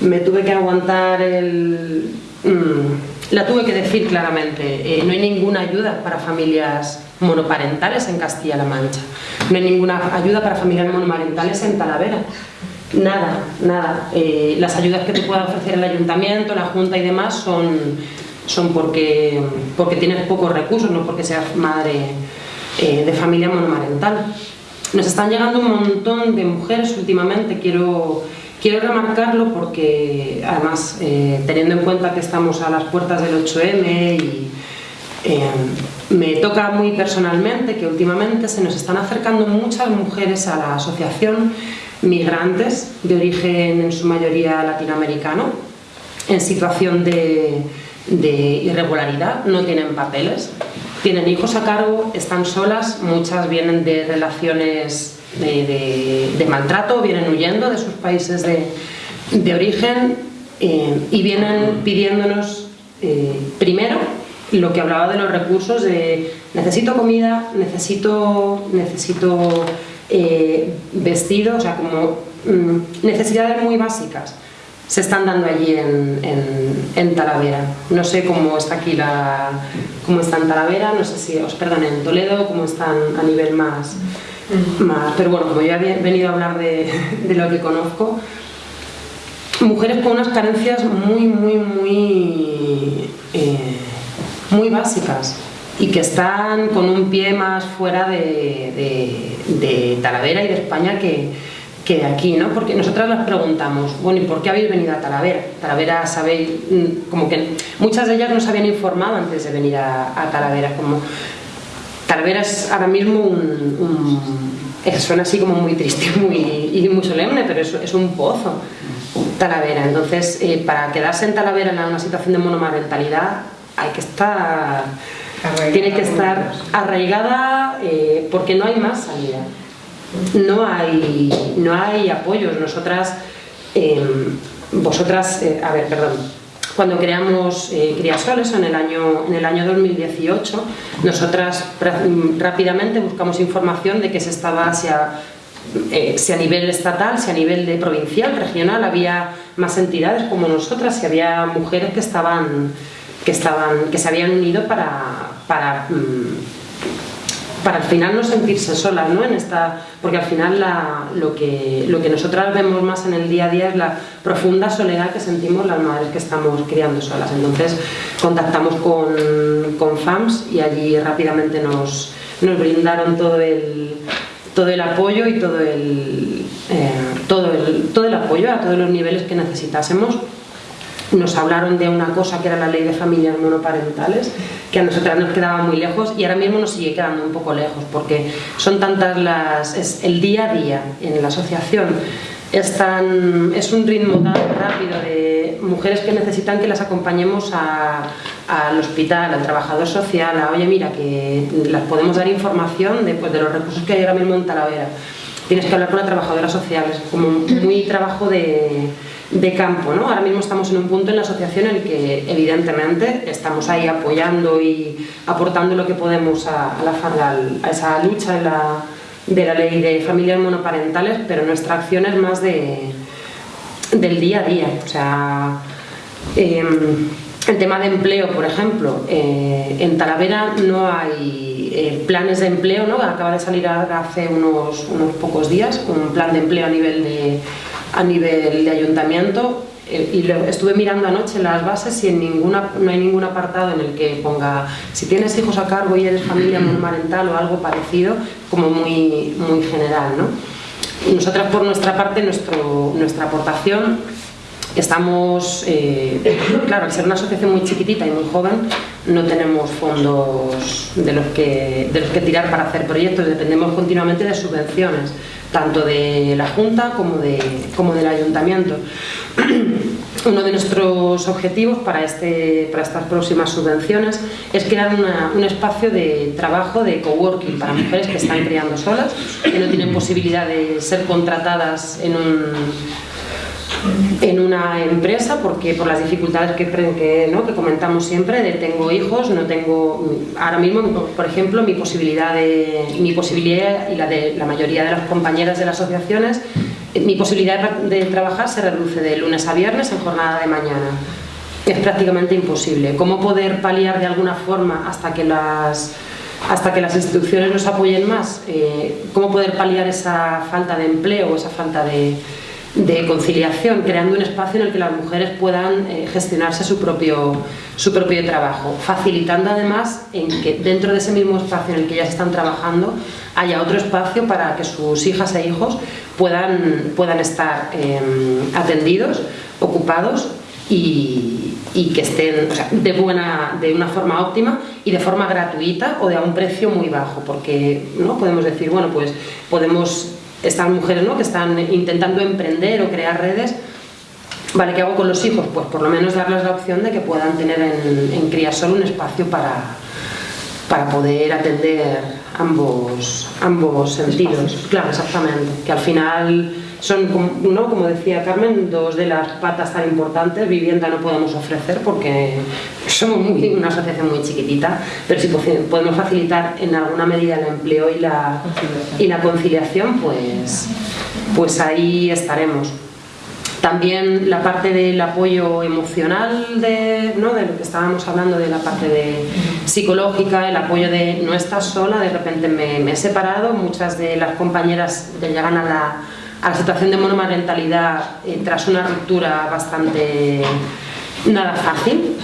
me tuve que aguantar el... Mm, la tuve que decir claramente, eh, no hay ninguna ayuda para familias monoparentales en Castilla-La Mancha, no hay ninguna ayuda para familias monomarentales en Talavera, nada, nada. Eh, las ayudas que te pueda ofrecer el ayuntamiento, la junta y demás son, porque, tienes pocos recursos, no porque seas madre de familia monomarental. Nos están llegando un montón de mujeres últimamente, quiero Quiero remarcarlo porque, además, eh, teniendo en cuenta que estamos a las puertas del 8M y eh, me toca muy personalmente que últimamente se nos están acercando muchas mujeres a la asociación migrantes de origen en su mayoría latinoamericano en situación de, de irregularidad, no tienen papeles, tienen hijos a cargo, están solas, muchas vienen de relaciones de, maltrato, vienen huyendo de sus países de, origen eh, y vienen pidiéndonos eh, primero lo que hablaba de los recursos de necesito comida, necesito, necesito eh, vestido, o sea, como mm, necesidades muy básicas se están dando allí en, en, Talavera. No sé cómo está aquí la, cómo está en Talavera, no sé si, os perdón, en Toledo, cómo están a nivel más, pero bueno, como ya he venido a hablar de, lo que conozco, mujeres con unas carencias muy, muy, muy, eh, muy básicas y que están con un pie más fuera de, Talavera y de España que, que, de aquí, ¿no? Porque nosotras las preguntamos, bueno, ¿y por qué habéis venido a Talavera? Talavera, sabéis, mm, como que muchas de ellas no se habían informado antes de venir a, a Talavera, como Talavera es ahora mismo un, suena así como muy triste muy, y muy solemne, pero es, es un pozo. Talavera, entonces eh, para quedarse en Talavera en una situación de monomarentalidad hay que estar tiene que estar arraigada eh, porque no hay más salida no hay no hay apoyos. Nosotras eh, vosotras a ver perdón. Cuando creamos eh, Criasoles en el, año, en el año 2018, nosotras rápidamente buscamos información de que se estaba, eh, si a, nivel estatal, si a nivel de provincial, regional, había más entidades como nosotras, si había mujeres que estaban que, estaban, que se habían unido para, para mm, para al final no sentirse solas, ¿no? En esta, porque al final lo, que, lo que nosotras vemos más en el día a día es la profunda soledad que sentimos las madres que estamos criando solas. Entonces contactamos con, con FAMS y allí rápidamente nos, nos brindaron todo el, todo el apoyo y todo el, eh, todo, el, todo el apoyo a todos los niveles que necesitásemos nos hablaron de una cosa que era la ley de familias monoparentales, que a nosotras nos quedaba muy lejos y ahora mismo nos sigue quedando un poco lejos porque son tantas las... es el día a día en la asociación es, tan, es un ritmo tan rápido de mujeres que necesitan que las acompañemos al hospital, al trabajador social, a oye mira que las podemos dar información de, pues, de los recursos que hay ahora mismo en Talavera. Tienes que hablar con la trabajadora social, es como muy trabajo de de campo. ¿no? Ahora mismo estamos en un punto en la asociación en el que evidentemente estamos ahí apoyando y aportando lo que podemos a, la, a esa lucha de la, de la ley de familias monoparentales, pero nuestra acción es más de, del día a día. O sea, em, el tema de empleo, por ejemplo, eh, en Talavera no hay eh, planes de empleo, ¿no? acaba de salir hace unos, unos pocos días un plan de empleo a nivel de a nivel de ayuntamiento eh, y estuve mirando anoche las bases y en ninguna, no hay ningún apartado en el que ponga si tienes hijos a cargo y eres familia monomarental o algo parecido, como muy, muy general. ¿no? Nosotras por nuestra parte, nuestro, nuestra aportación, estamos, eh, claro, al ser una asociación muy chiquitita y muy joven, no tenemos fondos de los que, de los que tirar para hacer proyectos, dependemos continuamente de subvenciones tanto de la Junta como, de, como del Ayuntamiento. uno de nuestros objetivos para, este, para estas próximas subvenciones es crear un espacio de trabajo de coworking para mujeres que están criando solas, que no tienen posibilidad de ser contratadas en un en una empresa porque por las dificultades que, que, ¿no? que comentamos siempre de tengo hijos, no tengo ahora mismo por ejemplo mi posibilidad de mi posibilidad y la de la mayoría de las compañeras de las asociaciones mi posibilidad de trabajar se reduce de lunes a viernes en jornada de mañana. Es prácticamente imposible. Cómo poder paliar de alguna forma hasta que las hasta que las instituciones nos apoyen más eh, cómo poder paliar esa falta de empleo esa falta de de conciliación, creando un espacio en el que las mujeres puedan eh, gestionarse su propio, su propio trabajo, facilitando además en que dentro de ese mismo espacio en el que ellas están trabajando haya otro espacio para que sus hijas e hijos puedan, puedan estar eh, atendidos, ocupados y, y que estén de, buena, de una forma óptima y de forma gratuita o de a un precio muy bajo, porque no podemos decir, bueno, pues podemos estas mujeres ¿no? que están intentando emprender o crear redes, ¿vale? ¿Qué hago con los hijos? Pues por lo menos darles la opción de que puedan tener en, en Criasol un espacio para, para poder atender ambos, ambos sentidos. Claro, exactamente. Que al final son, ¿no? como decía Carmen, dos de las patas tan importantes. Vivienda no podemos ofrecer porque somos una asociación muy chiquitita, pero si podemos facilitar en alguna medida el empleo y la, y la conciliación, pues, pues ahí estaremos. También la parte del apoyo emocional, de, ¿no? de lo que estábamos hablando, de la parte de psicológica, el apoyo de no estás sola, de repente me, he separado, muchas de las compañeras ya llegan a la, a la situación de monomarentalidad eh, tras una ruptura bastante nada fácil.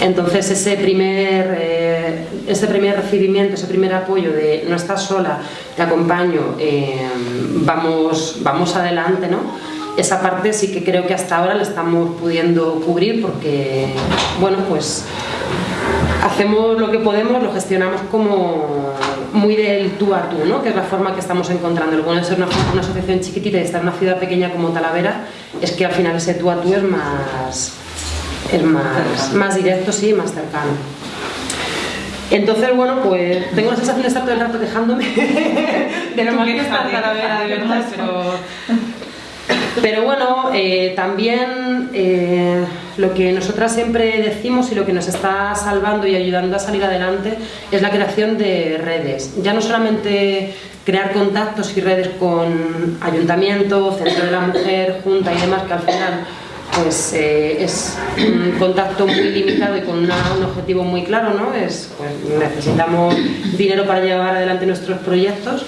Entonces ese primer, eh, ese primer recibimiento, ese primer apoyo de no estás sola, te acompaño, eh, vamos, vamos adelante, ¿no? Esa parte sí que creo que hasta ahora la estamos pudiendo cubrir porque, bueno, pues hacemos lo que podemos, lo gestionamos como muy del tú a tú, ¿no? que es la forma que estamos encontrando. Lo bueno de ser una, una asociación chiquitita y estar en una ciudad pequeña como Talavera es que al final ese tú a tú es más, es más, más directo, sí, más cercano. Entonces, bueno, pues tengo la sensación de estar todo el rato quejándome de lo mal que está Talavera, de verdad, pero... Pero bueno, eh, también eh, lo que nosotras siempre decimos y lo que nos está salvando y ayudando a salir adelante es la creación de redes. Ya no solamente crear contactos y redes con ayuntamiento, centro de la mujer, junta y demás, que al final pues eh, es un contacto muy limitado y con un objetivo muy claro, ¿no? Es, pues, necesitamos dinero para llevar adelante nuestros proyectos.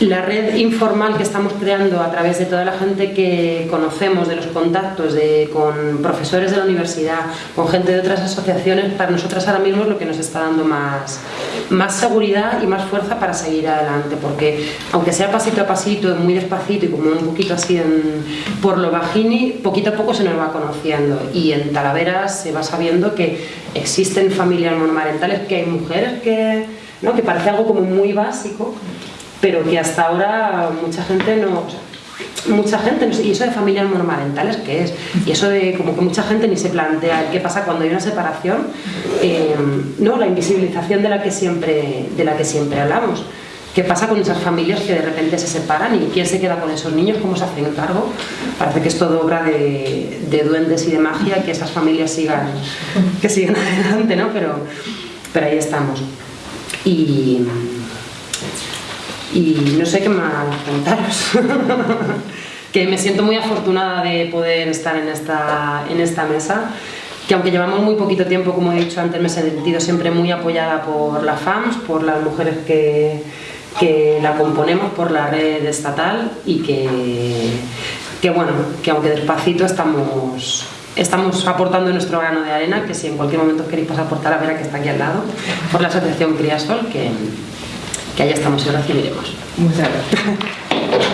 La red informal que estamos creando a través de toda la gente que conocemos, de los contactos, de, con profesores de la universidad, con gente de otras asociaciones, para nosotras ahora mismo es lo que nos está dando más, más seguridad y más fuerza para seguir adelante, porque aunque sea pasito a pasito, muy despacito y como un poquito así en- por lo bajini, poquito a poco se nos va conociendo y en Talavera se va sabiendo que existen familias monomarentales, que hay mujeres que, ¿no? que parece algo como muy básico, pero que hasta ahora mucha gente no... mucha gente, y eso de familias monomarentales, ¿qué es? Y eso de como que mucha gente ni se plantea qué pasa cuando hay una separación, eh, no, la invisibilización de la que siempre, de la que siempre hablamos. ¿Qué pasa con esas familias que de repente se separan y quién se queda con esos niños? ¿Cómo se hacen cargo? Parece que es todo obra de, de duendes y de magia que esas familias sigan, que sigan adelante, ¿no? Pero, pero ahí estamos. Y, y no sé qué más contaros. que me siento muy afortunada de poder estar en esta, en esta mesa, que aunque llevamos muy poquito tiempo, como he dicho antes, me he sentido siempre muy apoyada por la FAMS, por las mujeres que, que la componemos, por la red estatal y que, que bueno, que aunque despacito estamos estamos aportando nuestro grano de arena, que si en cualquier momento queréis pasar por Talavera, que está aquí al lado, por la asociación Criasol, que, que allá estamos y recibiremos. Muchas gracias.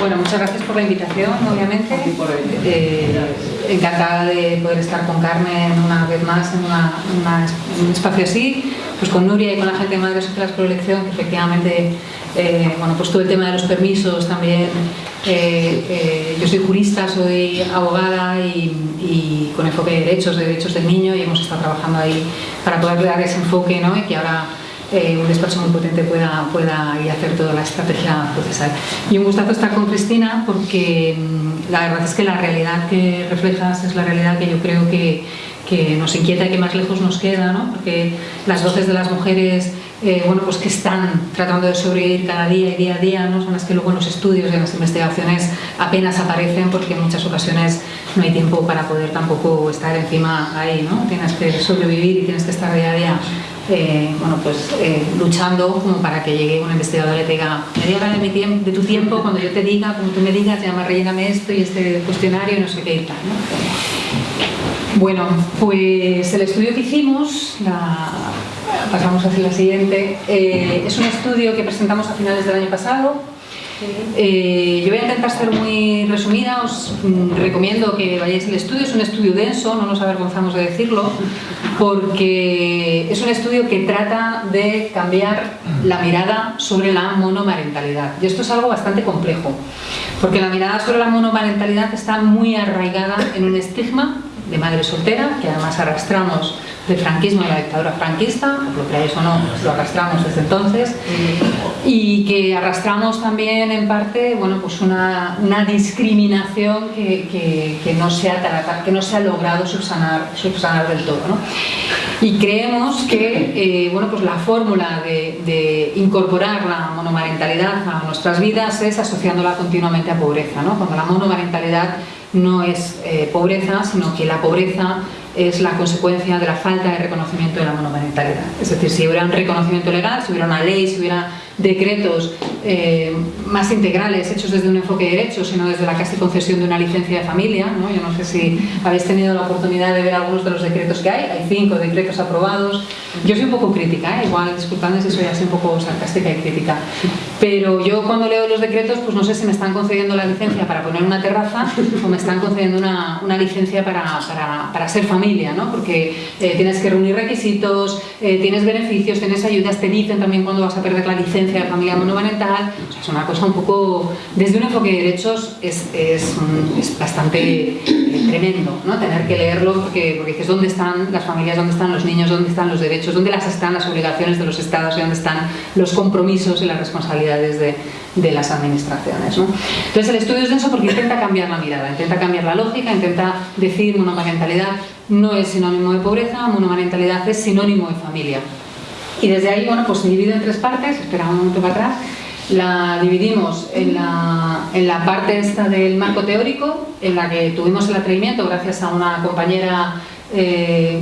Bueno, muchas gracias por la invitación, obviamente. Eh, encantada de poder estar con Carmen una vez más en, una- una- en un espacio así. pues con Nuria y con la gente de Madres Sociales por Elección, que efectivamente, eh, bueno, pues todo el tema de los permisos también, eh, eh, yo soy jurista, soy abogada y, y, con enfoque de derechos, de derechos del niño y hemos estado trabajando ahí para poder dar ese enfoque ¿no? y que ahora eh, un despacho muy potente pueda, pueda y hacer toda la estrategia procesal. Y un gustazo estar con Cristina porque mm, la verdad es que la realidad que reflejas es la realidad que yo creo que, que nos inquieta y que más lejos nos queda, ¿no? porque las voces de las mujeres eh, bueno, pues que están tratando de sobrevivir cada día y día a día, ¿no? son las que luego en los estudios y en las investigaciones apenas aparecen porque en muchas ocasiones no hay tiempo para poder tampoco estar encima ahí, ¿no? tienes que sobrevivir y tienes que estar día a día eh, bueno, pues, eh, luchando como para que llegue un investigador y te diga media hora de, tiempo, de tu tiempo, cuando yo te diga, como tú me digas, ya me esto y este cuestionario y no sé qué y tal. ¿no? Bueno, pues el estudio que hicimos, la, pasamos hacia la siguiente, eh, es un estudio que presentamos a finales del año pasado, eh, yo voy a intentar ser muy resumida, os mm, recomiendo que vayáis al estudio, es un estudio denso, no nos avergonzamos de decirlo, porque es un estudio que trata de cambiar la mirada sobre la monomarentalidad. Y esto es algo bastante complejo, porque la mirada sobre la monomarentalidad está muy arraigada en un estigma de madre soltera, que además arrastramos del franquismo y la dictadura franquista, lo creáis o no, lo arrastramos desde entonces, y que arrastramos también en parte bueno, pues una, una discriminación que, que, que, no se ha, que no se ha logrado subsanar, subsanar del todo. ¿no? Y creemos que eh, bueno, pues la fórmula de, de, incorporar la monomarentalidad a nuestras vidas es asociándola continuamente a pobreza, ¿no? cuando la monomarentalidad no es eh, pobreza, sino que la pobreza es la consecuencia de la falta de reconocimiento de la monomarentalidad. Es decir, si hubiera un reconocimiento legal, si hubiera una ley, si hubiera decretos eh, más integrales hechos desde un enfoque de derechos, sino desde la casi concesión de una licencia de familia. ¿no? Yo no sé si habéis tenido la oportunidad de ver algunos de los decretos que hay, hay cinco decretos aprobados. Yo soy un poco crítica, ¿eh? igual disculpadme si soy así un poco sarcástica y crítica, pero yo cuando leo los decretos pues no sé si me están concediendo la licencia para poner una terraza o me están concediendo una, una licencia para, para, para, ser familia, ¿no? porque eh, tienes que reunir requisitos, eh, tienes beneficios, tienes ayudas, te dicen también cuándo vas a perder la licencia de familia monomarental, o sea, es una cosa un poco, desde un enfoque de derechos es, es, es bastante eh, tremendo, ¿no? tener que leerlo porque, porque dices dónde están las familias, dónde están los niños, dónde están los derechos, dónde las están las obligaciones de los estados y dónde están los compromisos y las responsabilidades de, de las administraciones. Entonces el estudio es denso porque intenta cambiar la mirada, intenta cambiar la lógica, intenta decir monomarentalidad no es sinónimo de pobreza, monomarentalidad es sinónimo de familia. Y desde ahí, bueno, pues se divide en tres partes, espera un momento para atrás, la dividimos en la, en la parte esta del marco teórico, en la que tuvimos el atrevimiento, gracias a una compañera eh,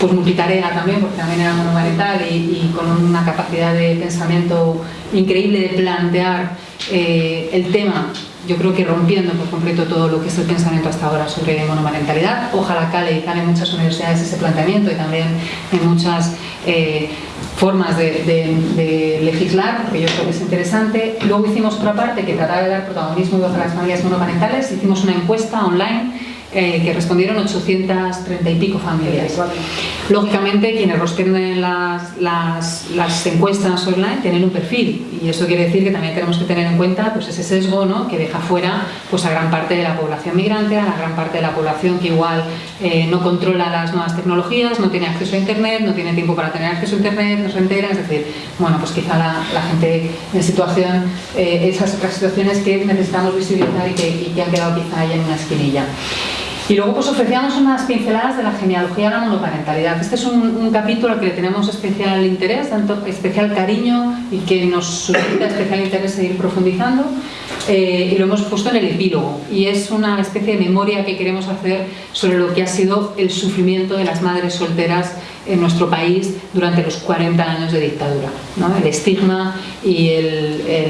pues multitarea también, porque también era monomarental y, y, con una capacidad de pensamiento increíble de plantear eh, el tema yo creo que rompiendo por completo todo lo que es el pensamiento hasta ahora sobre monomarentalidad. Ojalá cale y cale en muchas universidades ese planteamiento y también en muchas eh, formas de, de, de, legislar, porque yo creo que es interesante. Luego hicimos otra parte que trataba de dar protagonismo a las familias monomarentales, hicimos una encuesta online eh, que respondieron 830 y pico familias. Lógicamente, quienes responden las, las, las, encuestas online tienen un perfil y eso quiere decir que también tenemos que tener en cuenta pues, ese sesgo ¿no? que deja fuera pues, a gran parte de la población migrante, a la gran parte de la población que igual eh, no controla las nuevas tecnologías, no tiene acceso a Internet, no tiene tiempo para tener acceso a Internet, no se entera, es decir, bueno, pues quizá la, la gente en situación, eh, esas otras situaciones que necesitamos visibilizar y que, y que han quedado quizá ahí en una esquinilla. Y luego pues ofrecíamos unas pinceladas de la genealogía de la monoparentalidad. Este es un, un, capítulo que le tenemos especial interés, tanto especial cariño y que nos suscita especial interés seguir profundizando. Eh, y lo hemos puesto en el epílogo. Y es una especie de memoria que queremos hacer sobre lo que ha sido el sufrimiento de las madres solteras en nuestro país durante los 40 años de dictadura. El estigma y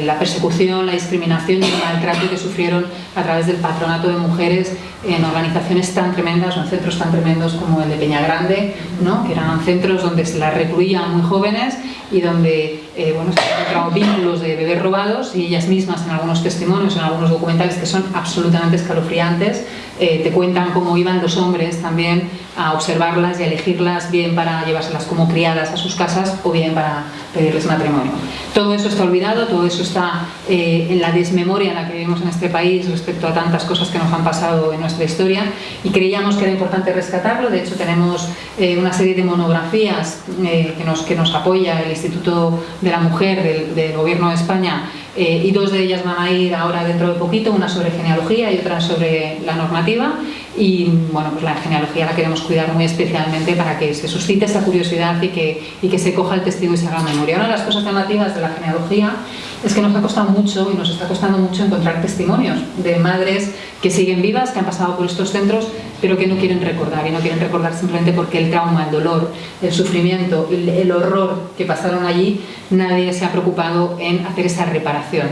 la persecución, la discriminación y el maltrato que sufrieron a través del patronato de mujeres en organizaciones tan tremendas o en centros tan tremendos como el de Peña Grande, ¿no? que eran centros donde se las recluían muy jóvenes y donde eh, bueno, se han encontrado vínculos de bebés robados y ellas mismas en algunos testimonios, en algunos documentales que son absolutamente escalofriantes, eh, te cuentan cómo iban los hombres también a observarlas y a elegirlas bien para llevárselas como criadas a sus casas o bien para pedirles matrimonio. Todo eso está olvidado, todo eso está eh, en la desmemoria en la que vivimos en este país respecto a tantas cosas que nos han pasado en nuestra historia y creíamos que era importante rescatarlo, de hecho tenemos eh, una serie de monografías eh, que, nos, que nos apoya el Instituto de la Mujer del, Gobierno de España y dos de ellas van a ir ahora dentro de poquito, una sobre genealogía y otra sobre la normativa y bueno, pues la genealogía la queremos cuidar muy especialmente para que se suscite esa curiosidad y que, y que se coja el testigo y se haga memoria. Una de las cosas llamativas de la genealogía es que nos ha costado mucho y nos está costando mucho encontrar testimonios de madres que siguen vivas, que han pasado por estos centros, pero que no quieren recordar y no quieren recordar simplemente porque el trauma, el dolor, el sufrimiento, el, horror que pasaron allí, nadie se ha preocupado en hacer esa reparación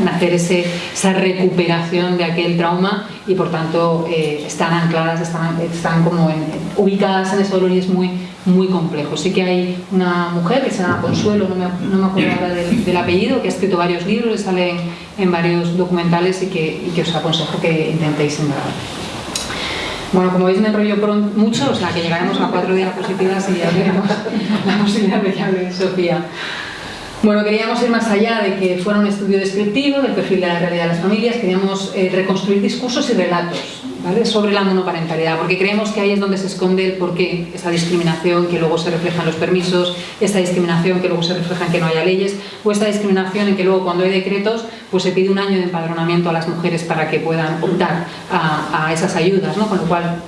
en hacer esa recuperación de aquel trauma y por tanto eh, están ancladas, están, están como ubicadas en ese dolor y es muy, muy complejo. Sí que hay una mujer que se llama Consuelo, no me, no me acuerdo ahora del, apellido, que ha escrito varios libros y sale en, varios documentales y que, y que, os aconsejo que intentéis indagar. Bueno, como veis me enrollo mucho, o sea que llegaremos a cuatro diapositivas y ya veremos la posibilidad de que hable Sofía. Bueno, queríamos ir más allá de que fuera un estudio descriptivo del perfil de la realidad de las familias, queríamos eh, reconstruir discursos y relatos sobre la monoparentalidad, porque creemos que ahí es donde se esconde el porqué, esa discriminación que luego se refleja en los permisos, esta discriminación que luego se refleja en que no haya leyes, o esta discriminación en que luego cuando hay decretos pues se pide un año de empadronamiento a las mujeres para que puedan optar a, esas ayudas, ¿no? con lo cual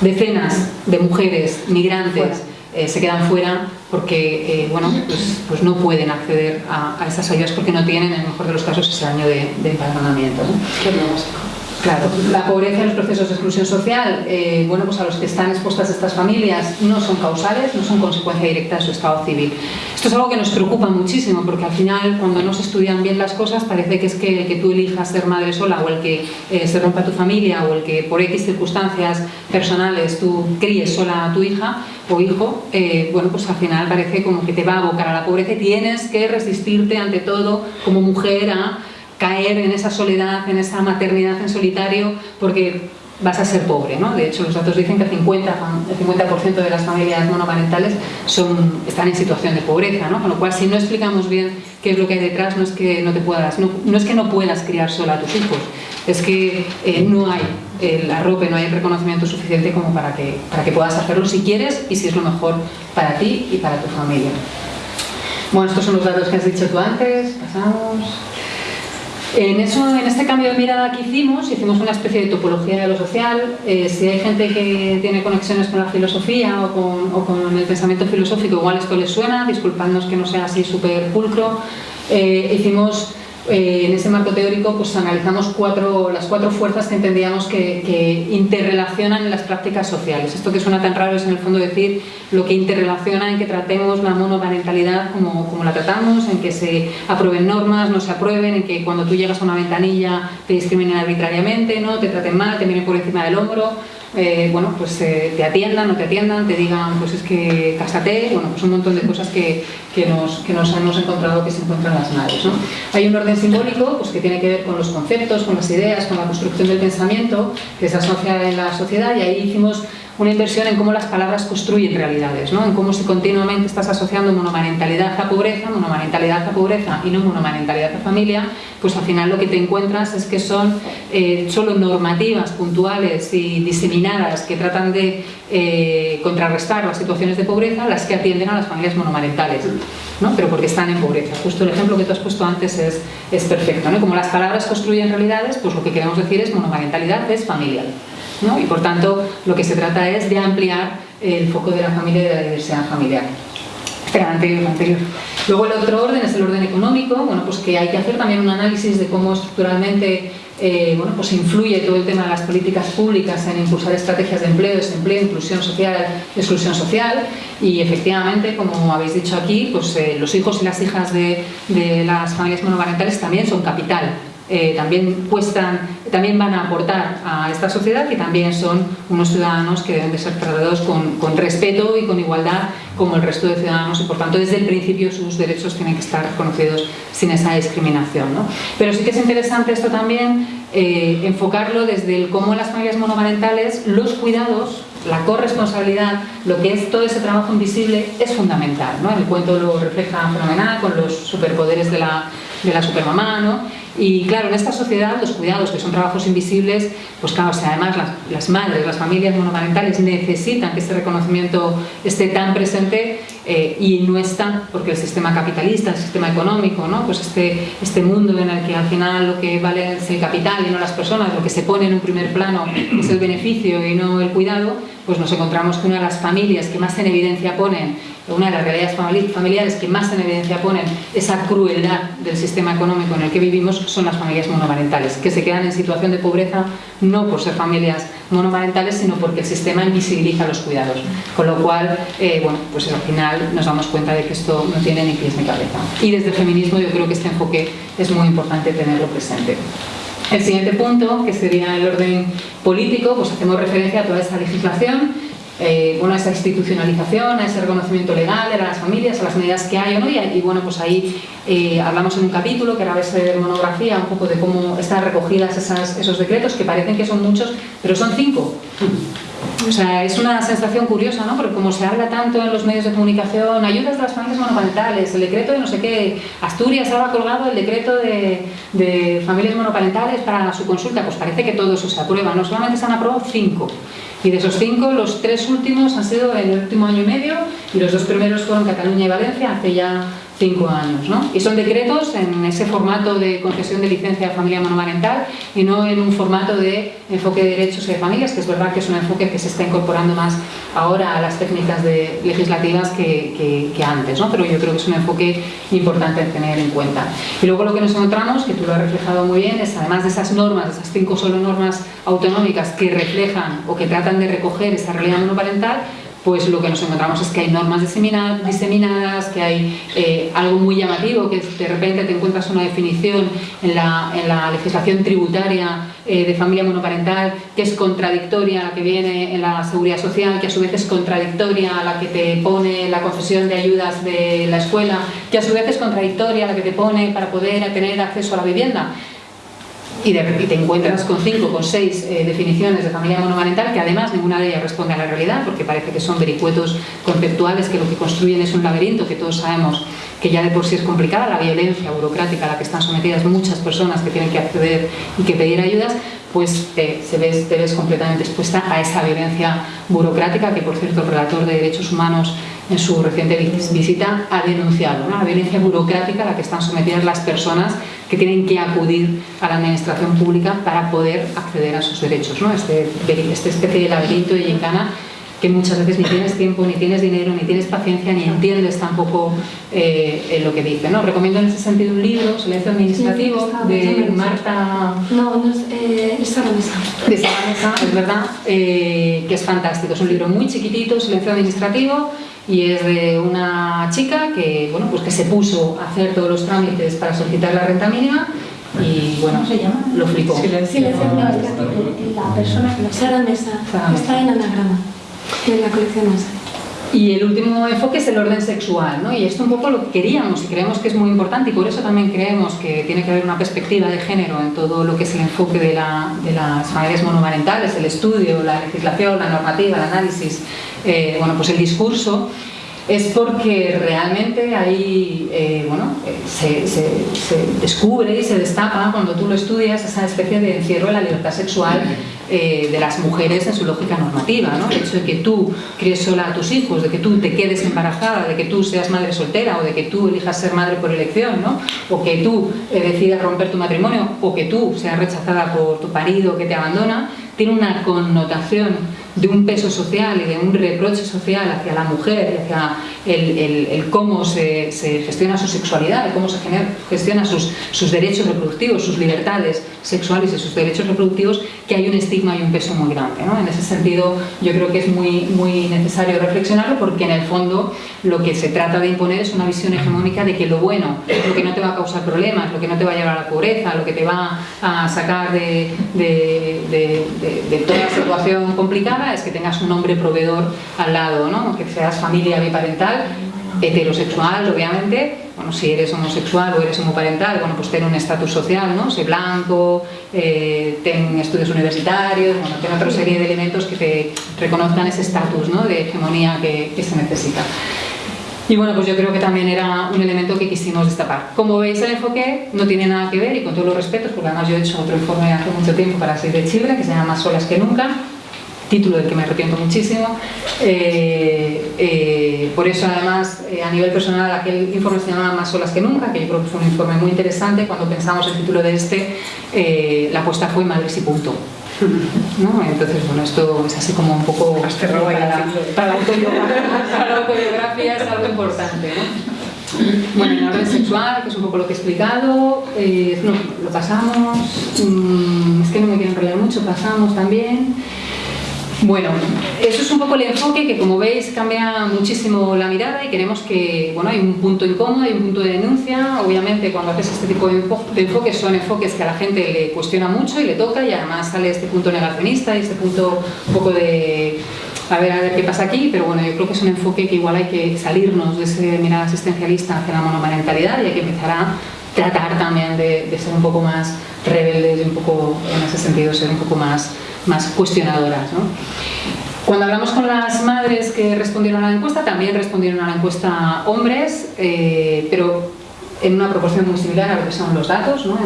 decenas de mujeres migrantes eh, se quedan fuera porque eh, bueno, pues, pues, no pueden acceder a, esas ayudas porque no tienen, en el mejor de los casos, ese año de, de empadronamiento. Claro, la pobreza y los procesos de exclusión social, eh, bueno, pues a los que están expuestas estas familias no son causales, no son consecuencia directa de su estado civil. Esto es algo que nos preocupa muchísimo porque al final cuando no se estudian bien las cosas parece que es que, tú elijas ser madre sola o el que eh, se rompa tu familia o el que por X circunstancias personales tú críes sola a tu hija o hijo, eh, bueno, pues al final parece como que te va a abocar a la pobreza y tienes que resistirte ante todo como mujer a caer en esa soledad, en esa maternidad en solitario, porque vas a ser pobre. ¿no? De hecho, los datos dicen que el 50%, el 50 de las familias monoparentales están en situación de pobreza, ¿no? con lo cual si no explicamos bien qué es lo que hay detrás, no es que no, te puedas, no, es que no puedas criar sola a tus hijos, es que eh, no hay el arrope, no hay el reconocimiento suficiente como para que, para que puedas hacerlo si quieres y si es lo mejor para ti y para tu familia. Bueno, estos son los datos que has dicho tú antes, pasamos... En, eso, en este cambio de mirada que hicimos, hicimos una especie de topología de lo social. Eh, si hay gente que tiene conexiones con la filosofía o con, el pensamiento filosófico, igual esto les suena, disculpadnos que no sea así súper pulcro. Eh, hicimos eh, en ese marco teórico pues analizamos cuatro, las cuatro fuerzas que entendíamos que, interrelacionan las prácticas sociales. Esto que suena tan raro es en el fondo decir lo que interrelaciona en que tratemos la monoparentalidad como, como la tratamos, en que se aprueben normas, no se aprueben, en que cuando tú llegas a una ventanilla te discriminen arbitrariamente, no te traten mal, te miren por encima del hombro, eh, bueno, pues eh, te atiendan, no te atiendan, te digan, pues es que cásate, bueno, pues un montón de cosas que, que, nos, que nos hemos encontrado que se encuentran las madres. ¿no? Hay un orden simbólico pues, que tiene que ver con los conceptos, con las ideas, con la construcción del pensamiento que se asocia en la sociedad y ahí hicimos una inversión en cómo las palabras construyen realidades, ¿no? en cómo si continuamente estás asociando monomarentalidad a pobreza, monomarentalidad a pobreza y no monomarentalidad a familia, pues al final lo que te encuentras es que son eh, solo normativas puntuales y diseminadas que tratan de eh, contrarrestar las situaciones de pobreza las que atienden a las familias monomarentales, ¿no? pero porque están en pobreza. Justo el ejemplo que tú has puesto antes es, es perfecto. ¿no? Como las palabras construyen realidades, pues lo que queremos decir es monomarentalidad es familia. Y por tanto, lo que se trata es de ampliar el foco de la familia y de la diversidad familiar. Espera, anterior, anterior. Luego el otro orden es el orden económico, bueno, pues que hay que hacer también un análisis de cómo estructuralmente eh, bueno, pues influye todo el tema de las políticas públicas en impulsar estrategias de empleo, desempleo, inclusión social, exclusión social y efectivamente, como habéis dicho aquí, pues eh, los hijos y las hijas de, de las familias monoparentales también son capital eh, también, también van a aportar a esta sociedad y también son unos ciudadanos que deben de ser tratados con, respeto y con igualdad como el resto de ciudadanos y por tanto desde el principio sus derechos tienen que estar reconocidos sin esa discriminación. Pero sí que es interesante esto también, eh, enfocarlo desde el cómo las familias monomarentales los cuidados la corresponsabilidad, lo que es todo ese trabajo invisible, es fundamental. ¿no? El cuento lo refleja fenomenal con los superpoderes de la, de la supermamá, ¿no? Y claro, en esta sociedad los cuidados, que son trabajos invisibles, pues claro, además las, las, madres, las familias monomarentales necesitan que este reconocimiento esté tan presente eh, y no está, porque el sistema capitalista, el sistema económico, ¿no? pues este, este mundo en el que al final lo que vale es el capital y no las personas, lo que se pone en un primer plano es el beneficio y no el cuidado, pues nos encontramos que una de las familias que más en evidencia ponen una de las realidades familiares que más en evidencia ponen esa crueldad del sistema económico en el que vivimos son las familias monomarentales, que se quedan en situación de pobreza no por ser familias monomarentales, sino porque el sistema invisibiliza los cuidados. Con lo cual, eh, bueno, pues al final nos damos cuenta de que esto no tiene ni pies ni cabeza. Y desde el feminismo yo creo que este enfoque es muy importante tenerlo presente. El siguiente punto, que sería el orden político, pues hacemos referencia a toda esa legislación eh, bueno, a esa institucionalización, a ese reconocimiento legal a las familias, a las medidas que hay o no, y, bueno, pues ahí eh, hablamos en un capítulo que era a de monografía un poco de cómo están recogidas esos decretos, que parecen que son muchos, pero son cinco. O sea, es una sensación curiosa, ¿no? Porque como se habla tanto en los medios de comunicación, ayudas de las familias monoparentales, el decreto de no sé qué, Asturias ha colgado el decreto de, de familias monoparentales para su consulta, pues parece que todo eso se aprueba, no solamente se han aprobado cinco. Y de esos cinco, los tres últimos han sido en el último año y medio y los dos primeros fueron Cataluña y Valencia hace ya cinco años. ¿no? Y son decretos en ese formato de concesión de licencia de familia monomarental y no en un formato de enfoque de derechos y de familias, que es verdad que es un enfoque que se está incorporando más ahora a las técnicas de, legislativas que, que, antes, ¿no? pero yo creo que es un enfoque importante tener en cuenta. Y luego lo que nos encontramos, que tú lo has reflejado muy bien, es además de esas normas, de esas cinco solo normas autonómicas que reflejan o que tratan de recoger esa realidad monoparental, pues lo que nos encontramos es que hay normas diseminadas, que hay eh, algo muy llamativo, que de repente te encuentras una definición en la, legislación tributaria eh, de familia monoparental que es contradictoria a la que viene en la seguridad social, que a su vez es contradictoria a la que te pone la concesión de ayudas de la escuela, que a su vez es contradictoria a la que te pone para poder tener acceso a la vivienda y, te encuentras con cinco, con seis eh, definiciones de familia monomarental que además ninguna de ellas responde a la realidad porque parece que son vericuetos conceptuales que lo que construyen es un laberinto que todos sabemos que ya de por sí es complicada, la violencia burocrática a la que están sometidas muchas personas que tienen que acceder y que pedir ayudas, pues te, se ves, te ves completamente expuesta a esa violencia burocrática que por cierto el relator de derechos humanos en su reciente visita ha denunciado, la violencia burocrática a la que están sometidas las personas que tienen que acudir a la administración pública para poder acceder a sus derechos. ¿no? Este, esta especie de laberinto de gincana que muchas veces ni tienes tiempo, ni tienes dinero, ni tienes paciencia, ni entiendes tampoco eh, lo que dice. ¿no? Recomiendo en ese sentido un libro, Silencio Administrativo, de Marta... No, no es, eh, Sara Mesa. De Sara Mesa, es verdad, eh, que es fantástico. Es un libro muy chiquitito, Silencio Administrativo, y es de una chica que, bueno, pues que se puso a hacer todos los trámites para solicitar la renta mínima y bueno, ¿Cómo se llama? lo flipó. Silencio administrativo. La persona que Sara Mesa está en anagrama, Y el último enfoque es el orden sexual, ¿no? y esto un poco lo que queríamos y creemos que es muy importante y por eso también creemos que tiene que haber una perspectiva de género en todo lo que es el enfoque de, la, de las familias monomarentales, el estudio, la legislación, la normativa, el análisis, eh, bueno, pues el discurso, es porque realmente ahí eh, bueno, eh, se, se, descubre y se destapa cuando tú lo estudias esa especie de encierro de la libertad sexual eh, de las mujeres en su lógica normativa. ¿no? El hecho de que tú críes sola a tus hijos, de que tú te quedes embarazada, de que tú seas madre soltera o de que tú elijas ser madre por elección, ¿no? o que tú decidas romper tu matrimonio o que tú seas rechazada por tu marido que te abandona, tiene una connotación de un peso social y de un reproche social hacia la mujer hacia el, cómo se, gestiona su sexualidad, cómo se gestiona sus, derechos reproductivos, sus libertades sexuales y sus derechos reproductivos, que hay un estigma y un peso muy grande. En ese sentido, yo creo que es muy, necesario reflexionarlo porque en el fondo lo que se trata de imponer es una visión hegemónica de que lo bueno, lo que no te va a causar problemas, lo que no te va a llevar a la pobreza, lo que te va a sacar de toda situación complicada es que tengas un hombre proveedor al lado, ¿no? que seas familia biparental heterosexual, obviamente, bueno, si eres homosexual o eres homoparental, bueno, pues ten un estatus social, ¿no? Sé blanco, eh, ten estudios universitarios, bueno, ten otra serie de elementos que te reconozcan ese estatus, ¿no? De hegemonía que, que se necesita. Y bueno, pues yo creo que también era un elemento que quisimos destapar. Como veis, el enfoque no tiene nada que ver, y con todos los respetos, porque además yo he hecho otro informe hace mucho tiempo para Save de Chile, que se llama Más solas que nunca, título del que me arrepiento muchísimo. Eh, eh, por eso, además, eh, a nivel personal, aquel informe se llama Más solas que nunca, que yo creo que fue un informe muy interesante. Cuando pensamos el título de este, la apuesta fue Madres y punto. ¿No? Entonces, bueno, esto es así como un poco para, para, la autobiografía, es algo importante. ¿no? Bueno, en orden sexual, que es un poco lo que he explicado, eh, no, lo pasamos, mmm, es que no me quiero enrollar mucho, pasamos también. Bueno, eso es un poco el enfoque que como veis cambia muchísimo la mirada y queremos que, bueno, hay un punto incómodo, hay un punto de denuncia, obviamente cuando haces este tipo de, enfoques son enfoques que a la gente le cuestiona mucho y le toca y además sale este punto negacionista y este punto un poco de a ver, a ver qué pasa aquí, pero bueno, yo creo que es un enfoque que igual hay que salirnos de ese mirada asistencialista hacia la monomarentalidad y hay que empezar a tratar también de, ser un poco más rebeldes y un poco, en ese sentido, ser un poco más más cuestionadoras. Cuando hablamos con las madres que respondieron a la encuesta, también respondieron a la encuesta hombres, eh, pero en una proporción muy similar a lo que son los datos, ¿no?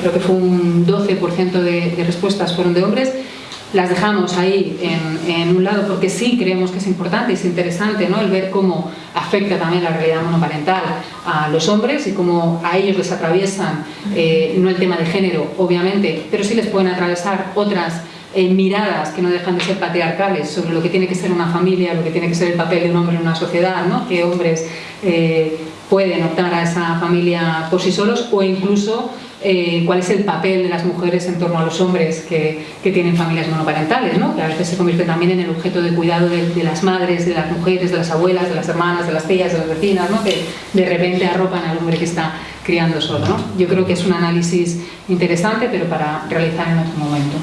creo que fue un 12% de, de respuestas fueron de hombres, las dejamos ahí en, un lado porque sí creemos que es importante y es interesante ¿no? el ver cómo afecta también la realidad monoparental a los hombres y cómo a ellos les atraviesan, eh, no el tema de género, obviamente, pero sí les pueden atravesar otras eh, miradas que no dejan de ser patriarcales sobre lo que tiene que ser una familia, lo que tiene que ser el papel de un hombre en una sociedad, ¿no? que hombres eh, pueden optar a esa familia por sí solos o incluso eh, cuál es el papel de las mujeres en torno a los hombres que, que tienen familias monoparentales, ¿no? que a veces se convierte también en el objeto de cuidado de, las madres, de las mujeres, de las abuelas, de las hermanas, de las tías, de las vecinas, ¿no? que de repente arropan al hombre que está criando solo. ¿no? Yo creo que es un análisis interesante, pero para realizar en otro momento.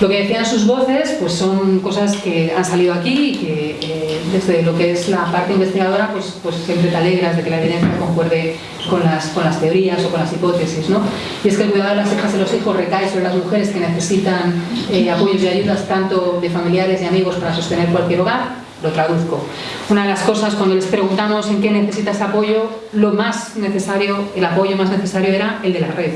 Lo que decían sus voces pues son cosas que han salido aquí y que eh, desde lo que es la parte investigadora pues, pues siempre te alegras de que la evidencia concuerde con las, con las teorías o con las hipótesis. ¿no? Y es que el cuidado de las hijas y los hijos recae sobre las mujeres que necesitan eh, apoyos y ayudas tanto de familiares y amigos para sostener cualquier hogar, lo traduzco. Una de las cosas cuando les preguntamos en qué necesitas apoyo, lo más necesario, el apoyo más necesario era el de la red.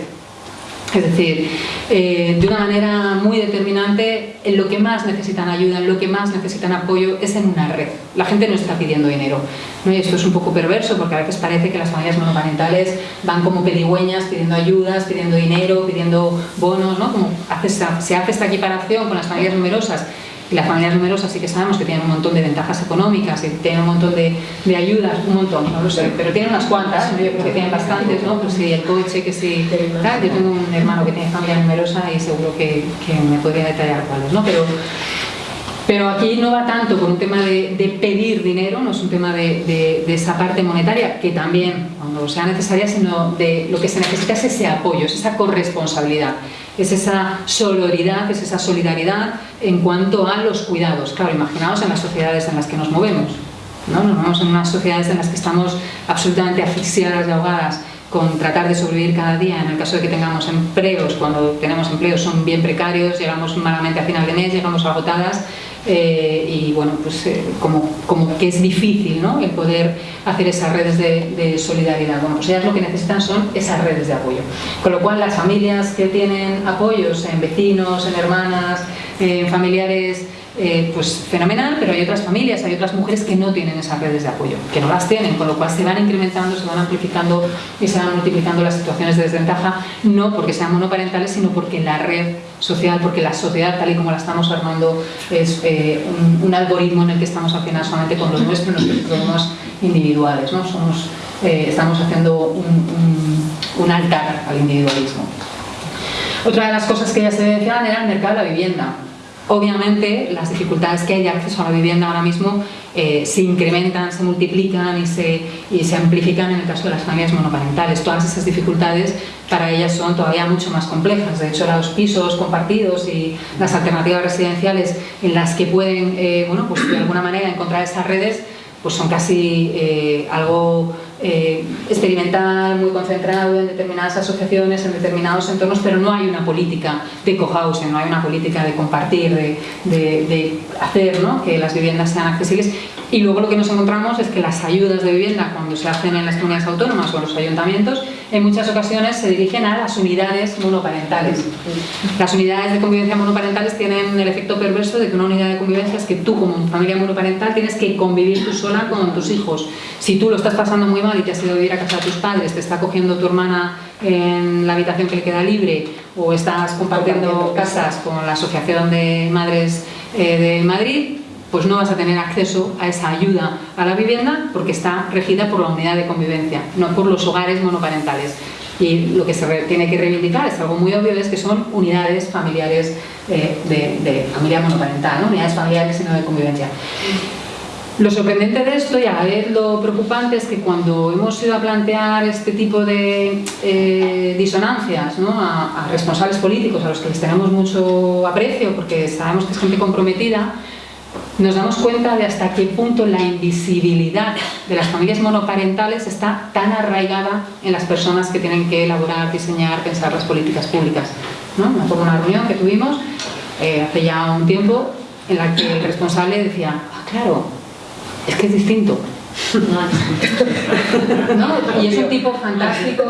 Es decir, eh, de una manera muy determinante, en lo que más necesitan ayuda, en lo que más necesitan apoyo es en una red. La gente no está pidiendo dinero. ¿no? Y esto es un poco perverso porque a veces parece que las familias monoparentales van como pedigüeñas pidiendo ayudas, pidiendo dinero, pidiendo bonos, ¿no? Como se hace esta equiparación con las familias numerosas y las familias numerosas sí que sabemos que tienen un montón de ventajas económicas y tienen un montón de, de ayudas, un montón, no lo sé, pero tienen unas cuantas, yo creo que tienen bastantes, ¿no? Pues si el coche, que si... Tal. Yo tengo un hermano que tiene familia numerosa y seguro que, que me podría detallar cuáles, ¿no? Pero, pero aquí no va tanto por un tema de, de pedir dinero, no es un tema de, de, de, esa parte monetaria, que también, cuando sea necesaria, sino de lo que se necesita es ese apoyo, es esa corresponsabilidad es esa sororidad, es esa solidaridad en cuanto a los cuidados. Claro, imaginaos en las sociedades en las que nos movemos. ¿no? Nos movemos en unas sociedades en las que estamos absolutamente asfixiadas y ahogadas con tratar de sobrevivir cada día, en el caso de que tengamos empleos, cuando tenemos empleos son bien precarios, llegamos malamente a final de mes, llegamos agotadas, eh, y bueno, pues eh, como, como, que es difícil ¿no? el poder hacer esas redes de, de, solidaridad. Bueno, pues ellas lo que necesitan son esas redes de apoyo. Con lo cual las familias que tienen apoyos en vecinos, en hermanas, en familiares eh, pues fenomenal, pero hay otras familias, hay otras mujeres que no tienen esas redes de apoyo, que no las tienen, con lo cual se van incrementando, se van amplificando y se van multiplicando las situaciones de desventaja, no porque sean monoparentales, sino porque la red social, porque la sociedad tal y como la estamos armando es eh, un, algoritmo en el que estamos haciendo solamente con los nuestros, nuestros problemas individuales, ¿no? Somos, eh, estamos haciendo un, un, altar al individualismo. Otra de las cosas que ya se mencionaban era el mercado de la vivienda. Obviamente las dificultades que hay de acceso a la vivienda ahora mismo eh, se incrementan, se multiplican y se, y se amplifican en el caso de las familias monoparentales. Todas esas dificultades para ellas son todavía mucho más complejas. De hecho, los pisos compartidos y las alternativas residenciales en las que pueden, eh, bueno, pues de alguna manera encontrar esas redes, pues son casi eh, algo eh, experimental, muy concentrado en determinadas asociaciones, en determinados entornos, pero no hay una política de cohousing, no hay una política de compartir, de, hacer que las viviendas sean accesibles. Y luego lo que nos encontramos es que las ayudas de vivienda, cuando se hacen en las comunidades autónomas o en los ayuntamientos, en muchas ocasiones se dirigen a las unidades monoparentales. Las unidades de convivencia monoparentales tienen el efecto perverso de que una unidad de convivencia es que tú como familia monoparental tienes que convivir tú sola con tus hijos. Si tú lo estás pasando muy mal y te has ido a vivir a casa de tus padres, te está cogiendo tu hermana en la habitación que le queda libre o estás compartiendo casas con la Asociación de Madres eh, de Madrid, pues no vas a tener acceso a esa ayuda a la vivienda porque está regida por la unidad de convivencia, no por los hogares monoparentales. Y lo que se tiene que reivindicar es algo muy obvio, es que son unidades familiares eh, de, familia monoparental, ¿no? unidades familiares sino de convivencia. Lo sorprendente de esto y a la vez lo preocupante es que cuando hemos ido a plantear este tipo de eh, disonancias a, a responsables políticos a los que les tenemos mucho aprecio porque sabemos que es gente comprometida, nos damos cuenta de hasta qué punto la invisibilidad de las familias monoparentales está tan arraigada en las personas que tienen que elaborar, diseñar, pensar las políticas públicas. ¿no? Me acuerdo una reunión que tuvimos eh, hace ya un tiempo en la que el responsable decía, ah, claro, es que es distinto. ¿No? Y es un tipo fantástico,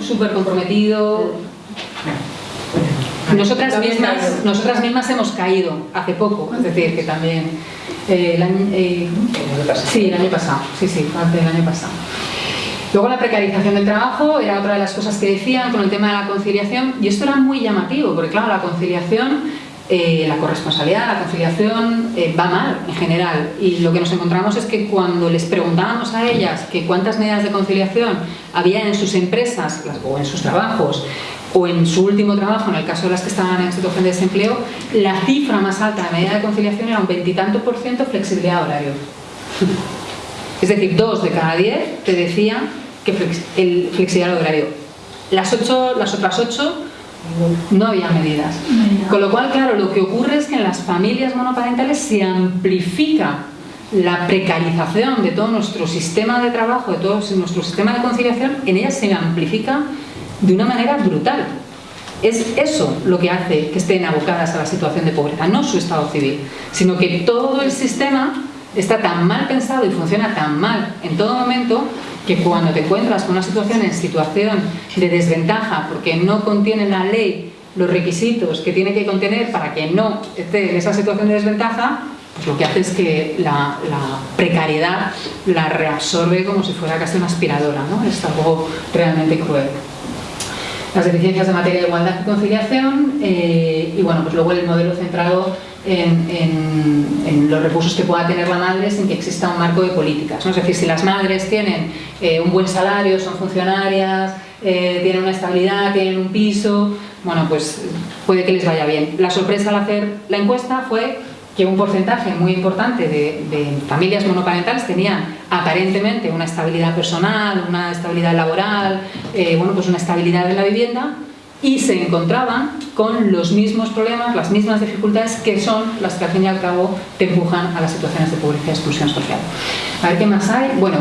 súper comprometido, nosotras mismas, nosotras mismas hemos caído hace poco, es decir, que también eh, el año, eh, sí, el año pasado, sí, sí, hace el año pasado. Luego la precarización del trabajo era otra de las cosas que decían con el tema de la conciliación y esto era muy llamativo porque claro, la conciliación, eh, la corresponsabilidad, la conciliación va mal en general y lo que nos encontramos es que cuando les preguntábamos a ellas que cuántas medidas de conciliación había en sus empresas o en sus trabajos o en su último trabajo, en el caso de las que estaban en situación de desempleo, la cifra más alta de medida de conciliación era un veintitanto por ciento flexibilidad horario. Es decir, dos de cada diez te decían que el flexibilidad horario. Las, ocho, las otras ocho no había medidas. Con lo cual, claro, lo que ocurre es que en las familias monoparentales se amplifica la precarización de todo nuestro sistema de trabajo, de todo nuestro sistema de conciliación, en ellas se amplifica de una manera brutal. Es eso lo que hace que estén abocadas a la situación de pobreza, no su estado civil, sino que todo el sistema está tan mal pensado y funciona tan mal en todo momento que cuando te encuentras con una situación en situación de desventaja porque no contiene la ley los requisitos que tiene que contener para que no esté en esa situación de desventaja, pues lo que hace es que la, precariedad la reabsorbe como si fuera casi una aspiradora, ¿no? Es algo realmente cruel las deficiencias de materia de igualdad y conciliación eh, y bueno, pues luego el modelo centrado en, los recursos que pueda tener la madre sin que exista un marco de políticas. ¿no? Es decir, si las madres tienen eh, un buen salario, son funcionarias, eh, tienen una estabilidad, tienen un piso, bueno, pues puede que les vaya bien. La sorpresa al hacer la encuesta fue que un porcentaje muy importante de, familias monoparentales tenían aparentemente una estabilidad personal, una estabilidad laboral, eh, bueno, pues una estabilidad en la vivienda y se encontraban con los mismos problemas, las mismas dificultades que son las que al fin y al cabo te empujan a las situaciones de pobreza y exclusión social. A ver qué más hay. Bueno,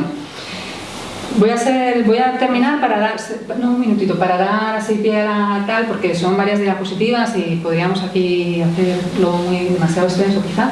Voy a, hacer, voy a terminar para dar, no, un minutito, para dar así pie a tal, porque son varias diapositivas y podríamos aquí hacerlo muy demasiado extenso quizá.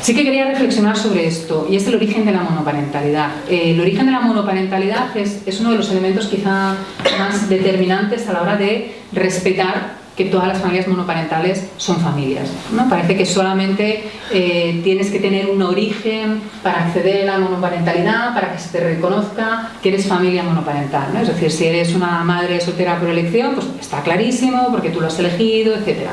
Sí que quería reflexionar sobre esto, y es el origen de la monoparentalidad. Eh, el origen de la monoparentalidad es, es uno de los elementos quizá más determinantes a la hora de respetar que todas las familias monoparentales son familias. Parece que solamente eh, tienes que tener un origen para acceder a la monoparentalidad, para que se te reconozca que eres familia monoparental. ¿no? Es decir, si eres una madre soltera por elección, pues está clarísimo, porque tú lo has elegido, etc.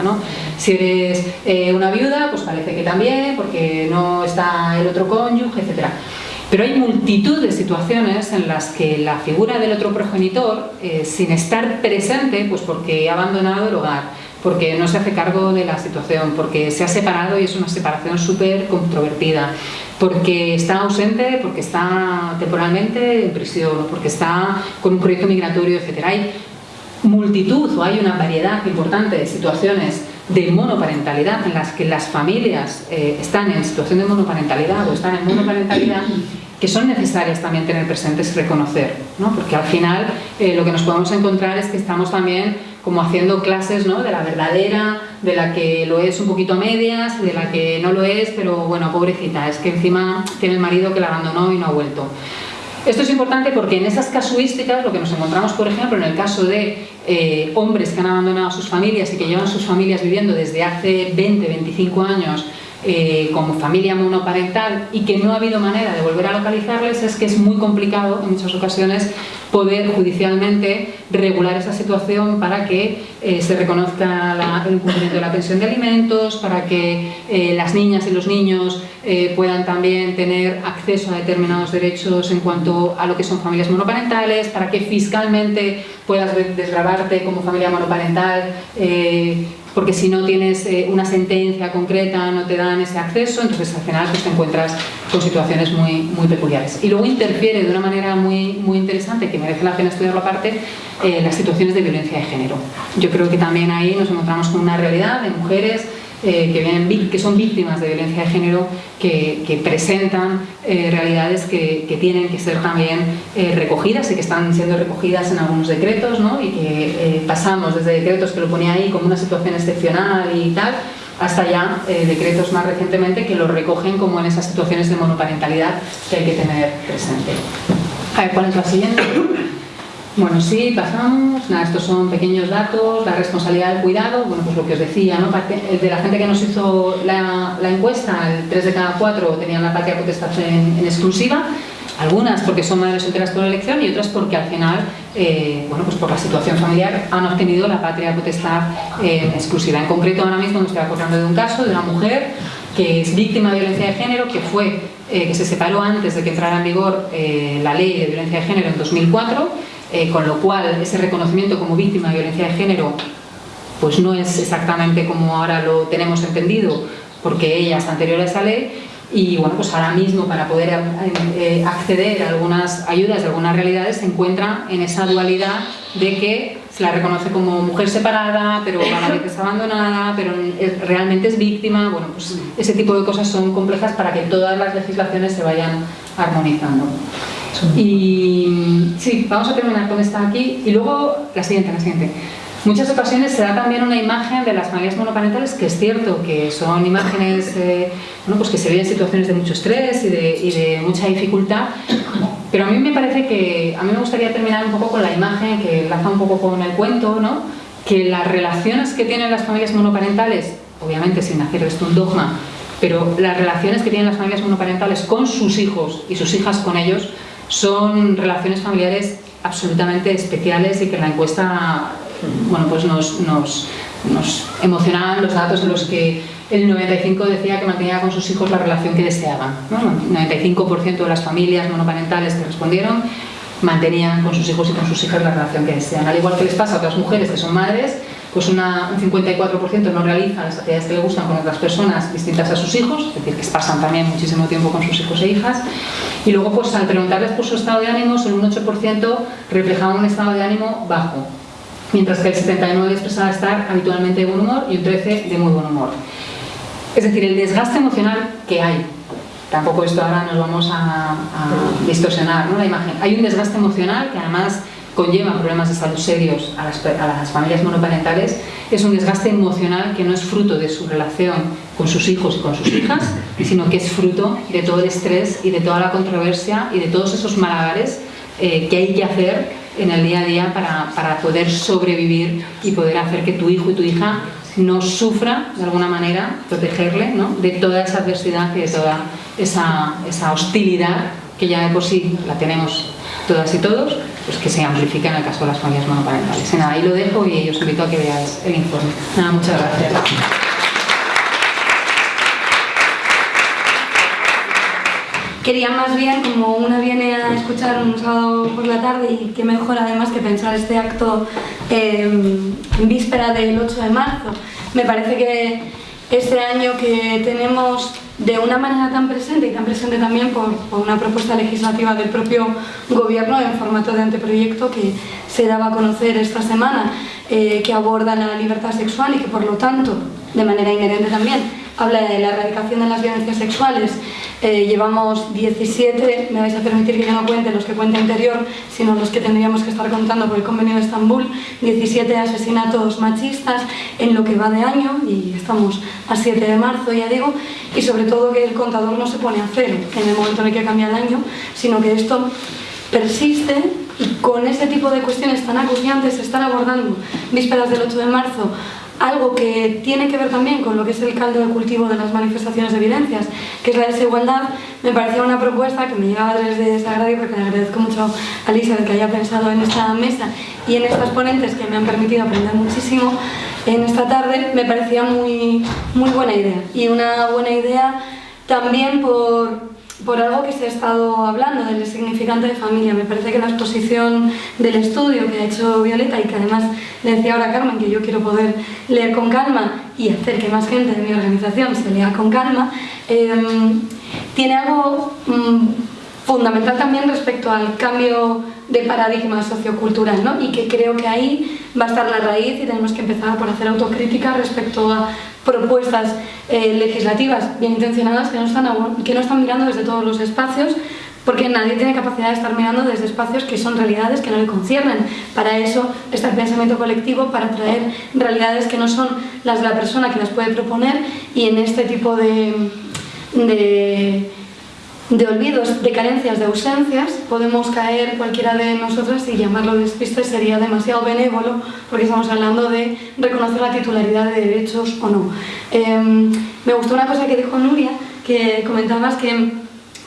Si eres eh, una viuda, pues parece que también, porque no está el otro cónyuge, etc. Pero hay multitud de situaciones en las que la figura del otro progenitor, eh, sin estar presente, pues porque ha abandonado el hogar, porque no se hace cargo de la situación, porque se ha separado y es una separación súper controvertida, porque está ausente, porque está temporalmente en prisión, porque está con un proyecto migratorio, etc. Hay multitud o hay una variedad importante de situaciones de monoparentalidad en las que las familias eh, están en situación de monoparentalidad o están en monoparentalidad que son necesarias también tener presentes y reconocer, ¿no? porque al final eh, lo que nos podemos encontrar es que estamos también como haciendo clases ¿no? de la verdadera, de la que lo es un poquito a medias, de la que no lo es, pero bueno, pobrecita, es que encima tiene el marido que la abandonó y no ha vuelto. Esto es importante porque en esas casuísticas, lo que nos encontramos, por ejemplo, en el caso de eh, hombres que han abandonado sus familias y que llevan sus familias viviendo desde hace 20, 25 años eh, como familia monoparental y que no ha habido manera de volver a localizarles, es que es muy complicado en muchas ocasiones poder judicialmente regular esa situación para que eh, se reconozca el cumplimiento de la pensión de alimentos, para que eh, las niñas y los niños puedan también tener acceso a determinados derechos en cuanto a lo que son familias monoparentales, para que fiscalmente puedas desgrabarte como familia monoparental porque si no tienes eh, una sentencia concreta no te dan ese acceso, entonces al final pues, te encuentras con situaciones muy, muy peculiares. Y luego interfiere de una manera muy, muy interesante, que merece la pena estudiarlo aparte, eh, las situaciones de violencia de género. Yo creo que también ahí nos encontramos con una realidad de mujeres eh, que, vienen, que son víctimas de violencia de género, que, presentan eh, realidades que, tienen que ser también eh, recogidas y que están siendo recogidas en algunos decretos, ¿no? y que pasamos desde decretos que lo ponía ahí como una situación excepcional y tal, hasta ya decretos más recientemente que lo recogen como en esas situaciones de monoparentalidad que hay que tener presente. A ver, ¿cuál es la siguiente? Bueno, sí, pasamos, estos son pequeños datos, la responsabilidad del cuidado, bueno, pues lo que os decía, ¿no? de la gente que nos hizo la, encuesta, el 3 de cada 4 tenían la patria potestad en, exclusiva, algunas porque son madres solteras por elección y otras porque al final, eh, bueno, pues por la situación familiar han obtenido la patria potestad en exclusiva. En concreto, ahora mismo me estoy acordando de un caso de una mujer que es víctima de violencia de género, que fue, eh, que se separó antes de que entrara en vigor eh, la ley de violencia de género en 2004 eh, con lo cual ese reconocimiento como víctima de violencia de género pues no es exactamente como ahora lo tenemos entendido porque ella es anterior a esa ley y bueno, pues ahora mismo para poder eh, acceder a algunas ayudas de algunas realidades se encuentra en esa dualidad de que se la reconoce como mujer separada, pero a la vez es abandonada, pero realmente es víctima, bueno, pues ese tipo de cosas son complejas para que todas las legislaciones se vayan armonizando. Y sí, vamos a terminar con esta aquí y luego la siguiente, la siguiente. Muchas ocasiones se da también una imagen de las familias monoparentales que es cierto que son imágenes eh, bueno, pues que se ven en situaciones de mucho estrés y de, y de, mucha dificultad, pero a mí me parece que, a mí me gustaría terminar un poco con la imagen que enlaza un poco con el cuento, ¿no? que las relaciones que tienen las familias monoparentales, obviamente sin hacer esto un dogma, pero las relaciones que tienen las familias monoparentales con sus hijos y sus hijas con ellos son relaciones familiares absolutamente especiales y que en la encuesta bueno, pues nos, nos, emocionaban los datos en los que el 95% decía que mantenía con sus hijos la relación que deseaban. El 95% de las familias monoparentales que respondieron mantenían con sus hijos y con sus hijas la relación que desean. Al igual que les pasa a otras mujeres que son madres, pues una, un 54% no realiza las actividades que le gustan con otras personas distintas a sus hijos, es decir, que pasan también muchísimo tiempo con sus hijos e hijas. Y luego, pues al preguntarles por su estado de ánimo, solo un 8% reflejaba un estado de ánimo bajo, mientras que el 79% expresaba estar habitualmente de buen humor y un 13% de muy buen humor. Es decir, el desgaste emocional que hay, tampoco esto ahora nos vamos a, distorsionar ¿no? la imagen, hay un desgaste emocional que además conlleva problemas de salud serios a las, familias monoparentales es un desgaste emocional que no es fruto de su relación con sus hijos y con sus hijas, sino que es fruto de todo el estrés y de toda la controversia y de todos esos malabares eh, que hay que hacer en el día a día para, para, poder sobrevivir y poder hacer que tu hijo y tu hija no sufra de alguna manera, protegerle ¿no? de toda esa adversidad y de toda esa, esa hostilidad que ya de por sí la tenemos todas y todos, pues que se amplifique en el caso de las familias monoparentales. Y nada, ahí lo dejo y os invito a que veáis el informe. Nada, muchas gracias. Quería más bien, como una viene a escuchar un sábado por la tarde y qué mejor además que pensar este acto em, en víspera del 8 de marzo, me parece que este año que tenemos de una manera tan presente y tan presente también por, una propuesta legislativa del propio gobierno en formato de anteproyecto que se daba a conocer esta semana, eh, que aborda la libertad sexual y que por lo tanto, de manera inherente también, habla de la erradicación de las violencias sexuales. Eh, llevamos 17, me vais a permitir que yo no cuente los que cuenta interior, sino los que tendríamos que estar contando por el convenio de Estambul, 17 asesinatos machistas en lo que va de año, y estamos a 7 de marzo, ya digo, y sobre todo que el contador no se pone a cero en el momento en el que cambia el año, sino que esto persiste y con ese tipo de cuestiones tan acuciantes se están abordando vísperas del 8 de marzo algo que tiene que ver también con lo que es el caldo de cultivo de las manifestaciones de evidencias, que es la desigualdad, me parecía una propuesta que me llegaba desde Sagrario porque le agradezco mucho a Lisa que haya pensado en esta mesa y en estas ponentes que me han permitido aprender muchísimo en esta tarde, me parecía muy, muy buena idea. Y una buena idea también por, por algo que se ha estado hablando del significante de familia. Me parece que la exposición del estudio que ha hecho Violeta y que además le decía ahora Carmen que yo quiero poder leer con calma y hacer que más gente de mi organización se lea con calma, em, tiene algo mm, fundamental también respecto al cambio de paradigma sociocultural ¿no? y que creo que ahí va a estar la raíz y tenemos que empezar por hacer autocrítica respecto a propuestas eh, legislativas bien intencionadas que no, están, que no están mirando desde todos los espacios porque nadie tiene capacidad de estar mirando desde espacios que son realidades que no le conciernen. Para eso está el pensamiento colectivo, para traer realidades que no son las de la persona que las puede proponer y en este tipo de, de de olvidos, de carencias, de ausencias, podemos caer cualquiera de nosotras y llamarlo despiste sería demasiado benévolo porque estamos hablando de reconocer la titularidad de derechos o no. Em, me gustó una cosa que dijo Nuria, que comentabas que,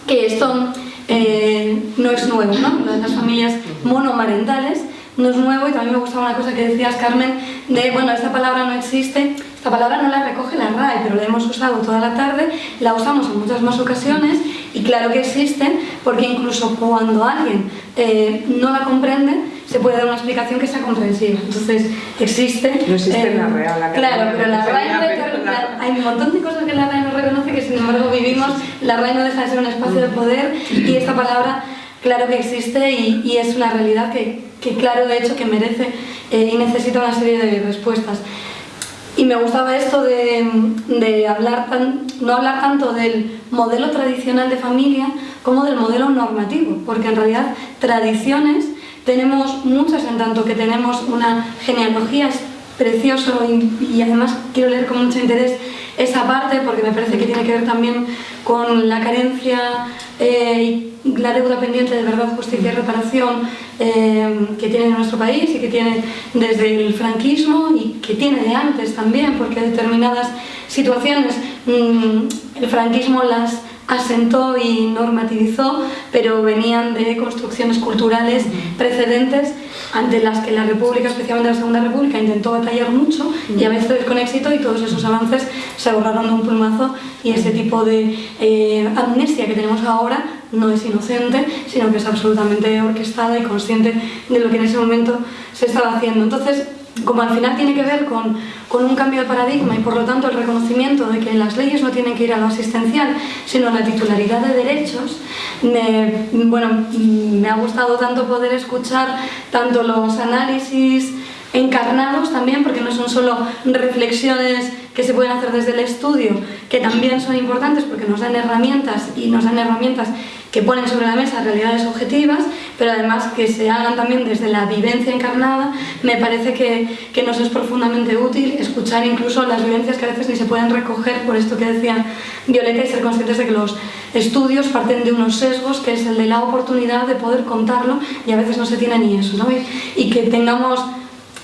que esto eh, no es nuevo, ¿no? Lo de las familias monomarentales no es nuevo y también me gustaba una cosa que decías, Carmen, de, bueno, esta palabra no existe, esta palabra no la recoge la RAE, pero la hemos usado toda la tarde, la usamos en muchas más ocasiones y claro que existen porque incluso cuando alguien eh, no la comprende, se puede dar una explicación que sea comprensiva. Entonces, existe... No existe la RAE. La claro, pero la RAE hay un montón de cosas que la RAE no reconoce que sin embargo vivimos, la RAE no deja de ser un espacio de poder y esta palabra claro que existe y, es una realidad que, que, claro de hecho que merece eh, y necesita una serie de respuestas. Y me gustaba esto de, hablar no hablar tanto del modelo tradicional de familia como del modelo normativo, porque en realidad tradiciones tenemos muchas en tanto que tenemos una genealogía preciosa y, y además quiero leer con mucho interés esa parte porque me parece que tiene que ver también con la carencia eh, y la deuda pendiente de verdad, justicia y reparación eh, que tiene nuestro país y que tiene desde el franquismo y que tiene de antes también, porque determinadas situaciones mm, el franquismo las asentó y normativizó, pero venían de construcciones culturales precedentes ante las que la República, especialmente la Segunda República, intentó batallar mucho y a veces con éxito y todos esos avances se borraron de un plumazo y ese tipo de eh, amnesia que tenemos ahora no es inocente, sino que es absolutamente orquestada y consciente de lo que en ese momento se estaba haciendo. Entonces, como al final tiene que ver con, con, un cambio de paradigma y por lo tanto el reconocimiento de que las leyes no tienen que ir a lo asistencial, sino a la titularidad de derechos, me, bueno, me ha gustado tanto poder escuchar tanto los análisis encarnados también, porque no son solo reflexiones que se pueden hacer desde el estudio, que también son importantes porque nos dan herramientas y nos dan herramientas que ponen sobre la mesa realidades objetivas, pero además que se hagan también desde la vivencia encarnada, me parece que, que, nos es profundamente útil escuchar incluso las vivencias que a veces ni se pueden recoger, por esto que decía Violeta, y ser conscientes de que los estudios parten de unos sesgos, que es el de la oportunidad de poder contarlo, y a veces no se tiene ni eso, ¿no? y que tengamos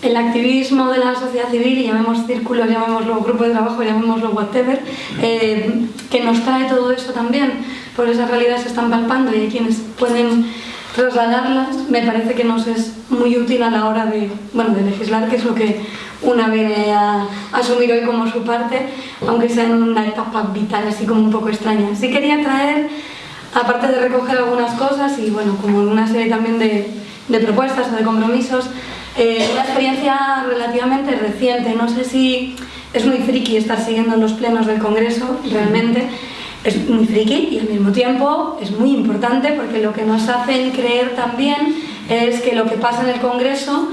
el activismo de la sociedad civil, llamemos círculos, llamémoslo grupo de trabajo, llamémoslo whatever, eh, que nos trae todo eso también, por esas realidades se están palpando y hay quienes pueden trasladarlas, me parece que nos es muy útil a la hora de, bueno, de legislar, que es lo que una viene a, asumir hoy como su parte, aunque sea en una etapa vital así como un poco extraña. Sí quería traer, aparte de recoger algunas cosas y bueno, como una serie también de, de propuestas o de compromisos, eh, una experiencia relativamente reciente, no sé si es muy friki estar siguiendo los plenos del Congreso, realmente es muy friki y al mismo tiempo es muy importante porque lo que nos hacen creer también es que lo que pasa en el Congreso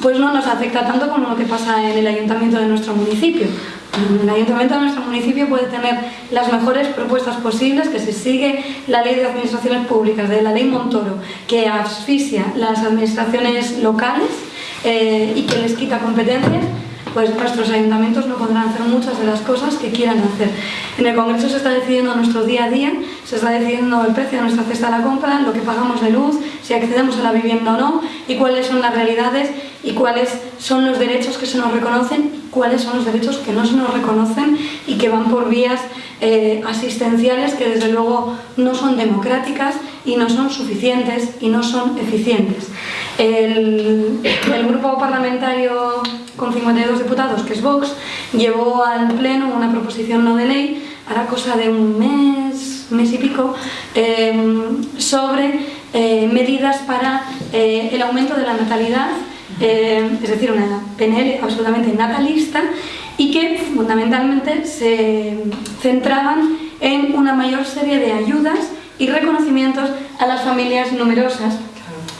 pues no nos afecta tanto como lo que pasa en el ayuntamiento de nuestro municipio, El ayuntamiento de nuestro municipio puede tener las mejores propuestas posibles, que se sigue la ley de administraciones públicas, de la ley Montoro, que asfixia las administraciones locales eh, y que les quita competencias, pues nuestros ayuntamientos no podrán hacer muchas de las cosas que quieran hacer. En el Congreso se está decidiendo nuestro día a día, se está decidiendo el precio de nuestra cesta de la compra, lo que pagamos de luz, si accedemos a la vivienda o no, y cuáles son las realidades y cuáles son los derechos que se nos reconocen, cuáles son los derechos que no se nos reconocen y que van por vías eh, asistenciales que desde luego no son democráticas y no son suficientes y no son eficientes. El, grupo parlamentario con 52 diputados, que es Vox, llevó al Pleno una proposición no de ley, hará cosa de un mes, mes y pico, eh, sobre eh, medidas para el aumento de la natalidad, es decir, una PNL absolutamente natalista y que fundamentalmente se centraban en una mayor serie de ayudas y reconocimientos a las familias numerosas,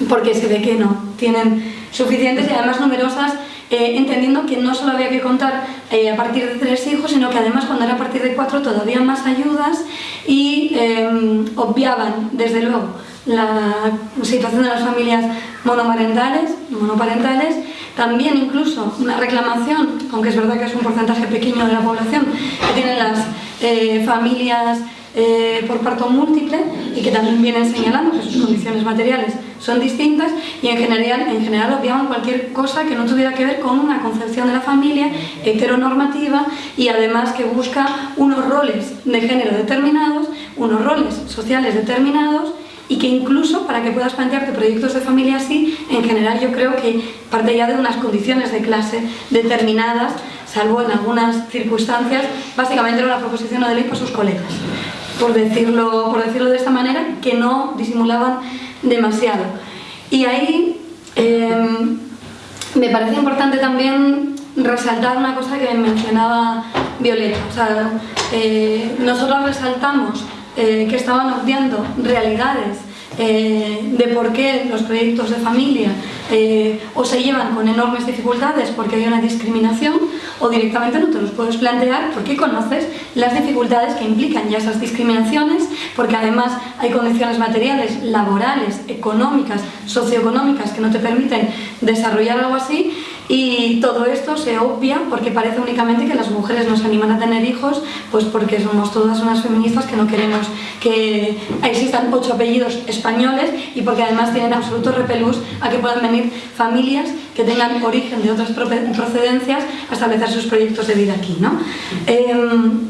porque se ve que no tienen suficientes y además numerosas eh, entendiendo que no solo había que contar eh, a partir de tres hijos, sino que además cuando era a partir de cuatro todavía más ayudas y obviaban, desde luego, la situación de las familias monomarentales, monoparentales, también incluso una reclamación, aunque es verdad que es un porcentaje pequeño de la población, que tienen las eh, familias eh, por parto múltiple y que también vienen señalando que sus condiciones materiales son distintas y en general, en general obviaban cualquier cosa que no tuviera que ver con una concepción de la familia heteronormativa y además que busca unos roles de género determinados, unos roles sociales determinados y que incluso para que puedas plantearte proyectos de familia así, en general yo creo que parte ya de unas condiciones de clase determinadas, salvo en algunas circunstancias, básicamente era una proposición de ley por sus colegas por decirlo, por decirlo de esta manera, que no disimulaban demasiado. Y ahí em, me parece importante también resaltar una cosa que mencionaba Violeta. O sea, eh, nosotros resaltamos eh, que estaban obviando realidades eh, de por qué los proyectos de familia eh, o se llevan con enormes dificultades porque hay una discriminación o directamente no te los puedes plantear porque conoces las dificultades que implican ya esas discriminaciones porque además hay condiciones materiales, laborales, económicas, socioeconómicas que no te permiten desarrollar algo así y todo esto se obvia porque parece únicamente que las mujeres nos animan a tener hijos, pues porque somos todas unas feministas que no queremos que existan ocho apellidos españoles y porque además tienen absoluto repelús a que puedan venir familias que tengan origen de otras procedencias a establecer sus proyectos de vida aquí. ¿no? Em,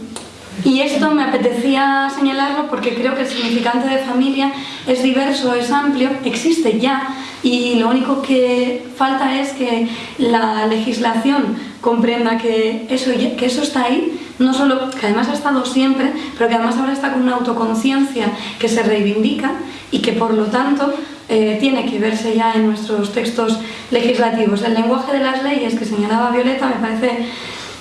y esto me apetecía señalarlo porque creo que el significante de familia es diverso, es amplio, existe ya y lo único que falta es que la legislación comprenda que eso, que eso está ahí, no solo que además ha estado siempre, pero que además ahora está con una autoconciencia que se reivindica y que por lo tanto eh, tiene que verse ya en nuestros textos legislativos. El lenguaje de las leyes que señalaba Violeta me parece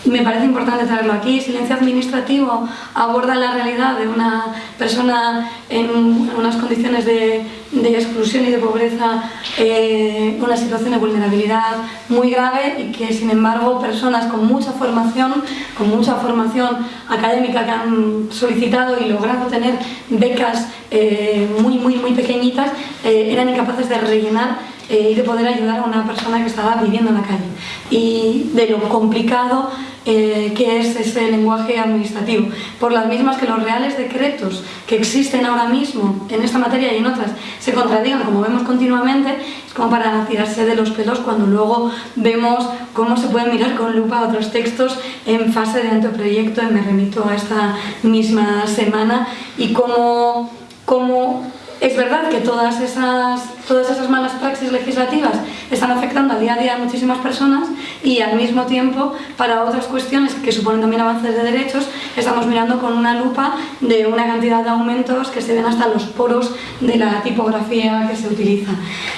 me parece importante traerlo aquí. Silencio administrativo aborda la realidad de una persona en unas condiciones de, exclusión y de pobreza, eh, una situación de vulnerabilidad muy grave y que sin embargo personas con mucha formación, con mucha formación académica que han solicitado y logrado tener becas eh, muy, muy, muy pequeñitas, eh, eran incapaces de rellenar y de poder ayudar a una persona que estaba viviendo en la calle. Y de lo complicado eh, que es ese lenguaje administrativo. Por las mismas que los reales decretos que existen ahora mismo en esta materia y en otras se contradigan, como vemos continuamente, es como para tirarse de los pelos cuando luego vemos cómo se pueden mirar con lupa otros textos en fase de anteproyecto, y me remito a esta misma semana, y cómo, cómo es verdad que todas esas, todas esas malas praxis legislativas están afectando al día a día a muchísimas personas y al mismo tiempo para otras cuestiones que suponen también avances de derechos estamos mirando con una lupa de una cantidad de aumentos que se ven hasta los poros de la tipografía que se utiliza.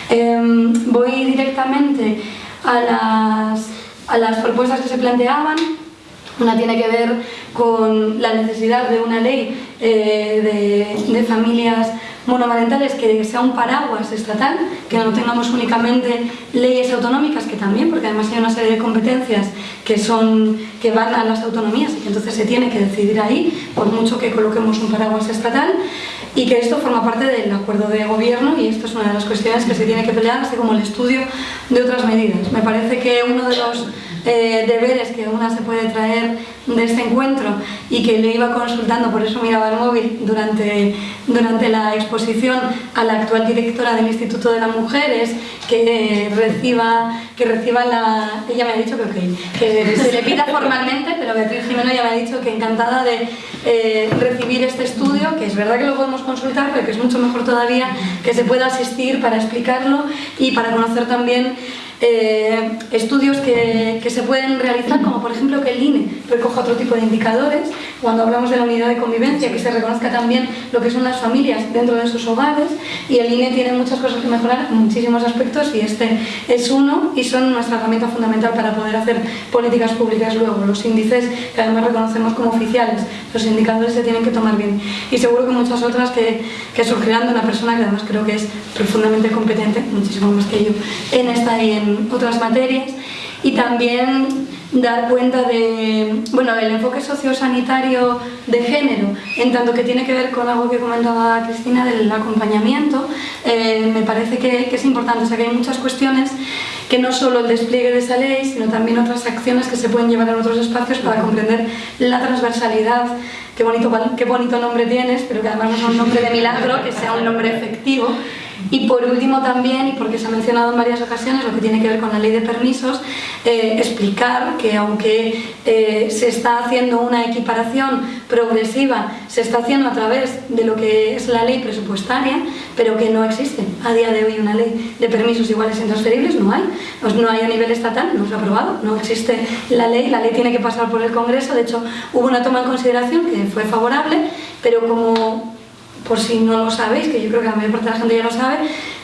Em, voy directamente a las, a las propuestas que se planteaban. Una tiene que ver con la necesidad de una ley eh, de, de familias monomarentales que sea un paraguas estatal, que no tengamos únicamente leyes autonómicas, que también, porque además hay una serie de competencias que, son, que van a las autonomías y entonces se tiene que decidir ahí, por mucho que coloquemos un paraguas estatal, y que esto forma parte del acuerdo de gobierno y esto es una de las cuestiones que se tiene que pelear, así como el estudio de otras medidas. Me parece que uno de los eh, deberes que una se puede traer de este encuentro y que le iba consultando, por eso miraba el móvil durante, durante la exposición a la actual directora del Instituto de las Mujeres, que reciba, que reciba la... Ella me ha dicho que ok, que se le pida formalmente, pero Beatriz Jimeno ya me ha dicho que encantada de eh, recibir este estudio, que es verdad que lo podemos consultar, pero que es mucho mejor todavía que se pueda asistir para explicarlo y para conocer también eh, estudios que, que, se pueden realizar, como por ejemplo que el INE recoja otro tipo de indicadores, cuando hablamos de la unidad de convivencia, que se reconozca también lo que son las familias dentro de sus hogares, y el INE tiene muchas cosas que mejorar en muchísimos aspectos, y este es uno, y son nuestra herramienta fundamental para poder hacer políticas públicas luego. Los índices, que además reconocemos como oficiales, los indicadores se tienen que tomar bien. Y seguro que muchas otras que, que surgirán de una persona que además creo que es profundamente competente, muchísimo más que yo, en esta y en otras materias y también dar cuenta de, bueno, del enfoque sociosanitario de género, en tanto que tiene que ver con algo que comentaba Cristina del acompañamiento, eh, me parece que, que, es importante, o sea que hay muchas cuestiones que no solo el despliegue de esa ley, sino también otras acciones que se pueden llevar en otros espacios para comprender la transversalidad, qué bonito, qué bonito nombre tienes, pero que además no es un nombre de milagro, que sea un nombre efectivo, y por último también, y porque se ha mencionado en varias ocasiones, lo que tiene que ver con la ley de permisos, eh, explicar que aunque eh, se está haciendo una equiparación progresiva, se está haciendo a través de lo que es la ley presupuestaria, pero que no existe a día de hoy una ley de permisos iguales e intransferibles, no hay. Pues no hay a nivel estatal, no se ha aprobado, no existe la ley, la ley tiene que pasar por el Congreso, de hecho hubo una toma en consideración que fue favorable, pero como por si no lo sabéis, que yo creo que la mayor parte de la gente ya lo sabe,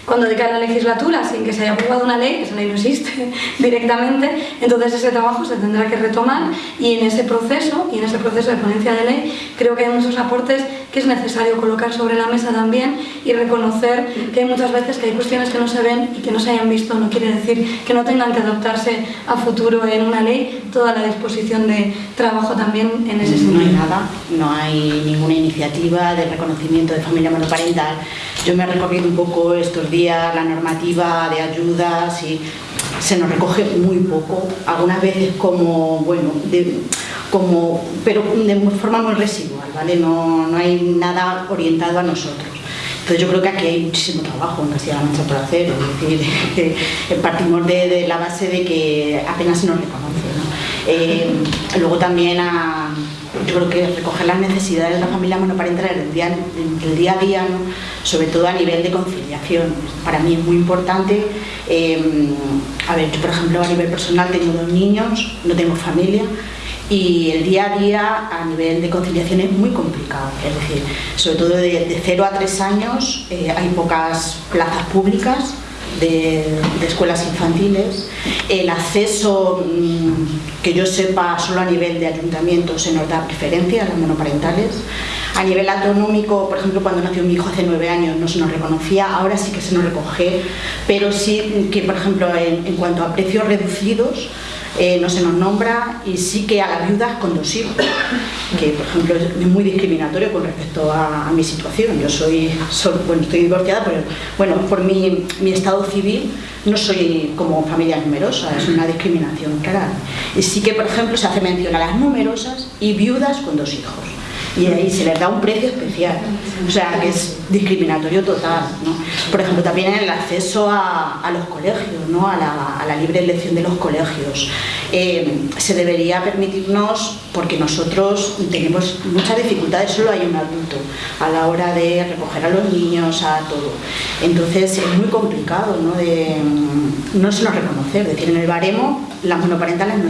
cuando decae la legislatura sin que se haya aprobado una ley, esa ley no existe directamente, entonces ese trabajo se tendrá que retomar y en ese proceso, y en ese proceso de ponencia de ley, creo que hay muchos aportes que es necesario colocar sobre la mesa también y reconocer que hay muchas veces que hay cuestiones que no se ven y que no se hayan visto, no quiere decir que no tengan que adoptarse a futuro en una ley, toda la disposición de trabajo también en ese sentido. No hay nada, no hay ninguna iniciativa de reconocimiento de familia monoparental. Yo me he recorrido un poco estos días la normativa de ayudas y se nos recoge muy poco, algunas veces como, bueno, como, pero de forma muy residual, ¿vale? No, no hay nada orientado a nosotros. Entonces yo creo que aquí hay muchísimo trabajo en Castilla-La Mancha por hacer, es decir, que partimos de, la base de que apenas se nos reconoce. ¿no? Eh, luego también a, yo creo que recoger las necesidades de la familia monoparental en el día, el día a día, ¿no? sobre todo a nivel de conciliación. Para mí es muy importante, eh, a ver, yo por ejemplo a nivel personal tengo dos niños, no tengo familia, y el día a día a nivel de conciliación es muy complicado, es decir, sobre todo de, 0 a 3 años eh, hay pocas plazas públicas de, escuelas infantiles, el acceso mmm, que yo sepa solo a nivel de ayuntamiento se nos da preferencia a las monoparentales, a nivel autonómico, por ejemplo, cuando nació mi hijo hace nueve años no se nos reconocía, ahora sí que se nos recoge, pero sí que, por ejemplo, en cuanto a precios reducidos, eh, no se nos nombra y sí que a las viudas con dos hijos, que por ejemplo es muy discriminatorio con respecto a, mi situación. Yo soy, soy, bueno, estoy divorciada, pero bueno, por mi, mi, estado civil no soy como familia numerosa, es una discriminación clara. Y sí que, por ejemplo, se hace mención a las numerosas y viudas con dos hijos y ahí se les da un precio especial, o sea, que es discriminatorio total. ¿no? Por ejemplo, también en el acceso a, a los colegios, ¿no? a, la, a, la, libre elección de los colegios. Eh, se debería permitirnos, porque nosotros tenemos muchas dificultades, solo hay un adulto a la hora de recoger a los niños, a todo. Entonces es muy complicado, ¿no? De, no se nos reconoce, es decir, en el baremo las monoparentales no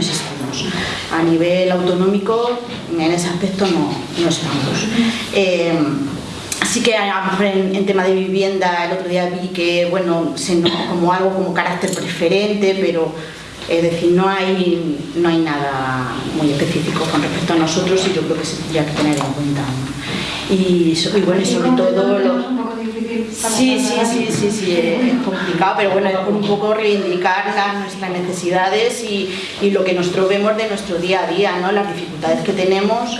A nivel autonómico, en ese aspecto no, no estamos. Eh, Así que a lo mejor en, en, tema de vivienda el otro día vi que, bueno, se nos, como algo como carácter preferente, pero es decir, no hay, no hay nada muy específico con respecto a nosotros y yo creo que se tendría que tener en cuenta. ¿no? Y, y, bueno, y sobre todo... Lo, Sí, sí, sí, sí, sí, es complicado, pero bueno, es por un poco reivindicar las, nuestras necesidades y, y, lo que nosotros vemos de nuestro día a día, ¿no? las dificultades que tenemos.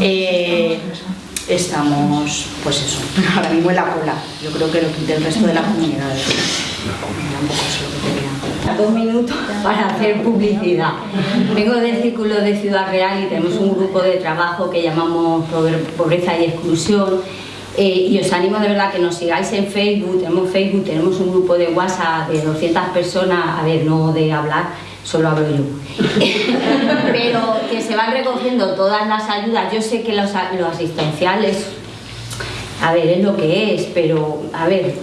Eh, estamos, pues eso, ahora mismo en la cola. Yo creo que lo que del resto de las comunidades. Dos minutos para hacer publicidad. Vengo del Círculo de Ciudad Real y tenemos un grupo de trabajo que llamamos Pobreza y Exclusión. Eh, y os animo de verdad que nos sigáis en Facebook, tenemos Facebook, tenemos un grupo de WhatsApp de 200 personas, a ver, no de hablar, solo hablo yo. Pero que se van recogiendo todas las ayudas. Yo sé que los, los asistenciales, a ver, es lo que es, pero a ver,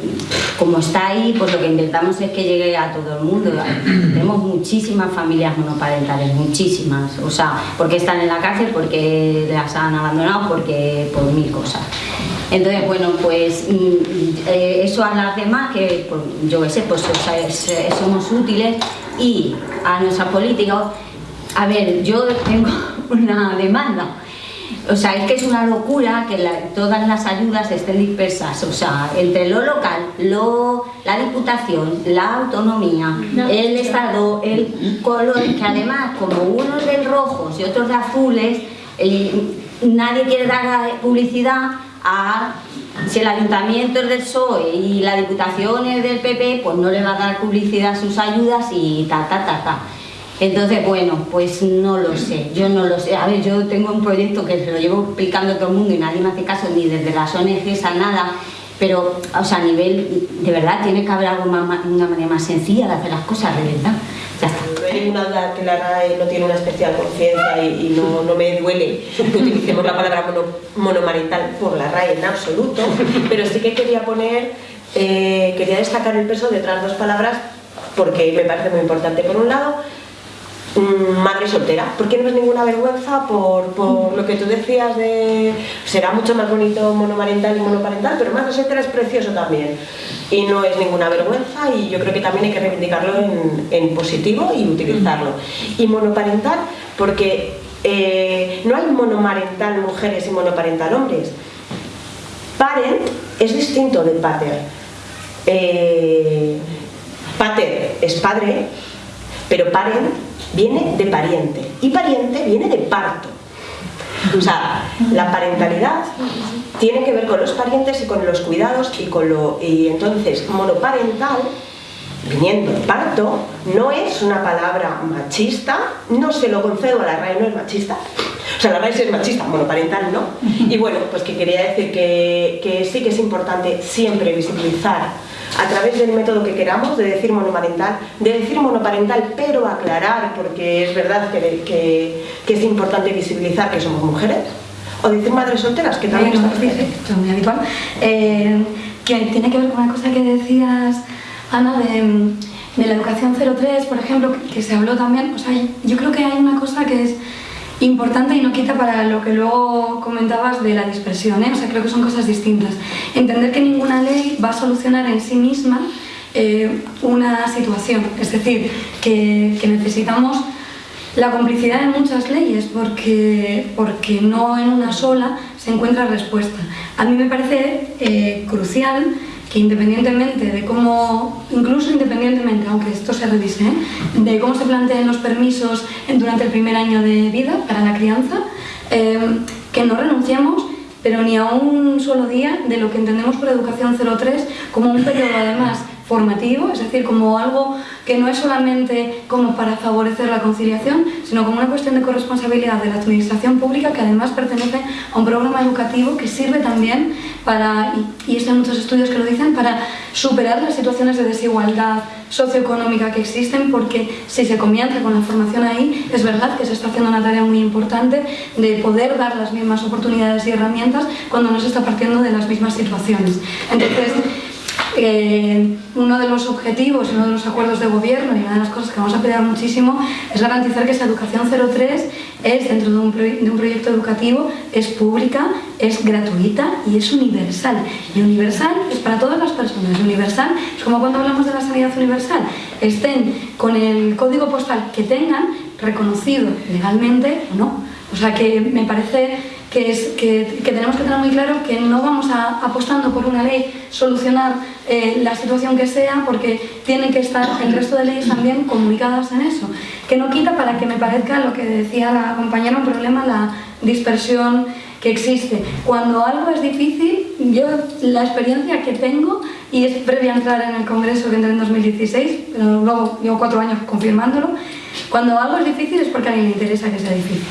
como está ahí, pues lo que intentamos es que llegue a todo el mundo. Tenemos muchísimas familias monoparentales, muchísimas. O sea, porque están en la cárcel, porque las han abandonado, porque por mil cosas. Entonces, bueno, pues mm, eh, eso a las demás, que pues, yo qué sé, pues somos útiles y a nuestra política, a ver, yo tengo una demanda, o sea, es que es una locura que todas las ayudas estén dispersas, o sea, entre lo local, lo, la diputación, la autonomía, el Estado, el color, que además, como unos de rojos y otros de azules, nadie quiere dar publicidad si el ayuntamiento es del PSOE y la diputación es del PP, pues no le va a dar publicidad a sus ayudas y ta, ta, ta, ta. Entonces, bueno, pues no lo sé, yo no lo sé. A ver, yo tengo un proyecto que se lo llevo explicando a todo el mundo y nadie me hace caso, ni desde las ONGs a nada, pero, o sea, a nivel, de verdad, tiene que haber más, una manera más sencilla de hacer las cosas, de. No hay ninguna duda que la RAE no tiene una especial conciencia y, no, no, me duele que utilicemos la palabra mono, monomarental por la RAE en absoluto, pero sí que quería poner, eh, quería destacar el peso de otras dos palabras porque me parece muy importante. Por un lado, madre soltera, porque no es ninguna vergüenza por, por, lo que tú decías de será mucho más bonito monomarental y monoparental, pero madre soltera es precioso también y no es ninguna vergüenza y yo creo que también hay que reivindicarlo en, en positivo y utilizarlo. Y monoparental porque eh, no hay monomarental mujeres y monoparental hombres. Parent es distinto de pater. Eh, pater es padre, pero parent viene de pariente y pariente viene de parto. O sea, la parentalidad tiene que ver con los parientes y con los cuidados y con lo y entonces monoparental viniendo parto no es una palabra machista, no se lo concedo a la RAE, no es machista. O sea, la RAE es machista, monoparental no. Y bueno, pues que quería decir que, que sí que es importante siempre visibilizar a través del método que queramos, de decir monoparental, de decir monoparental, pero aclarar, porque es verdad que, que, es importante visibilizar que somos mujeres, o decir madres solteras, que también es muy habitual, eh, que tiene que ver con una cosa que decías, Ana, de, de la educación 03, por ejemplo, que se habló también, o sea, yo creo que hay una cosa que es importante y no quita para lo que luego comentabas de la dispersión, ¿eh? o sea, creo que son cosas distintas. Entender que ninguna ley va a solucionar en sí misma eh, una situación, es decir, que, necesitamos la complicidad de muchas leyes porque, porque no en una sola se encuentra respuesta. A mí me parece eh, crucial que independientemente de cómo, incluso independientemente, aunque esto se revise, de cómo se planteen los permisos durante el primer año de vida para la crianza, eh, que no renunciemos pero ni a un solo día de lo que entendemos por educación 03 como un periodo además formativo, es decir, como algo que no es solamente como para favorecer la conciliación, sino como una cuestión de corresponsabilidad de la administración pública que además pertenece a un programa educativo que sirve también para, y, hay muchos estudios que lo dicen, para superar las situaciones de desigualdad socioeconómica que existen porque si se comienza con la formación ahí, es verdad que se está haciendo una tarea muy importante de poder dar las mismas oportunidades y herramientas cuando no se está partiendo de las mismas situaciones. Entonces, eh, uno de los objetivos, uno de los acuerdos de gobierno y una de las cosas que vamos a pelear muchísimo es garantizar que esa educación 03 es dentro de un, de un proyecto educativo, es pública, es gratuita y es universal. Y universal es para todas las personas. Universal es como cuando hablamos de la sanidad universal. Estén con el código postal que tengan reconocido legalmente o no. O sea que me parece que, es, que, tenemos que tener muy claro que no vamos a, apostando por una ley solucionar eh, la situación que sea porque tienen que estar el resto de leyes también comunicadas en eso. Que no quita para que me parezca lo que decía la compañera un problema la dispersión que existe. Cuando algo es difícil, yo la experiencia que tengo, y es previa a entrar en el Congreso que entré en 2016, pero luego llevo cuatro años confirmándolo, cuando algo es difícil es porque a alguien le interesa que sea difícil.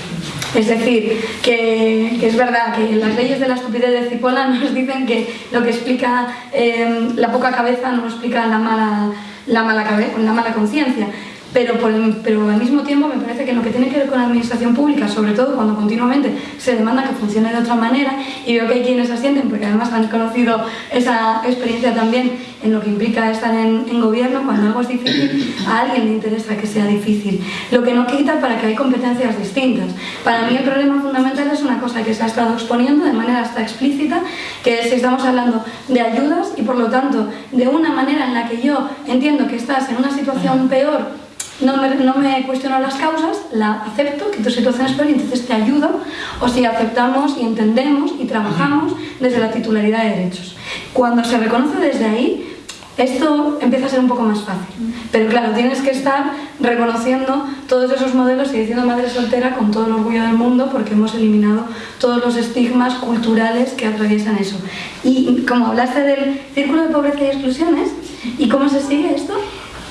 Es decir, que, es verdad que las leyes de la estupidez de Cipolla nos dicen que lo que explica eh, la poca cabeza no explica la mala, la mala, la mala conciencia pero, pero al mismo tiempo me parece que lo que tiene que ver con la administración pública, sobre todo cuando continuamente se demanda que funcione de otra manera, y veo que hay quienes asienten, porque además han conocido esa experiencia también en lo que implica estar en, en gobierno, cuando algo es difícil, a alguien le interesa que sea difícil. Lo que no quita para que hay competencias distintas. Para mí el problema fundamental es una cosa que se ha estado exponiendo de manera hasta explícita, que es si estamos hablando de ayudas y por lo tanto de una manera en la que yo entiendo que estás en una situación peor no me, no me, cuestiono las causas, la acepto, que tu situación es peor y entonces te ayudo, o si aceptamos y entendemos y trabajamos desde la titularidad de derechos. Cuando se reconoce desde ahí, esto empieza a ser un poco más fácil. Pero claro, tienes que estar reconociendo todos esos modelos y diciendo madre soltera con todo el orgullo del mundo porque hemos eliminado todos los estigmas culturales que atraviesan eso. Y como hablaste del círculo de pobreza y exclusiones, ¿y cómo se sigue esto?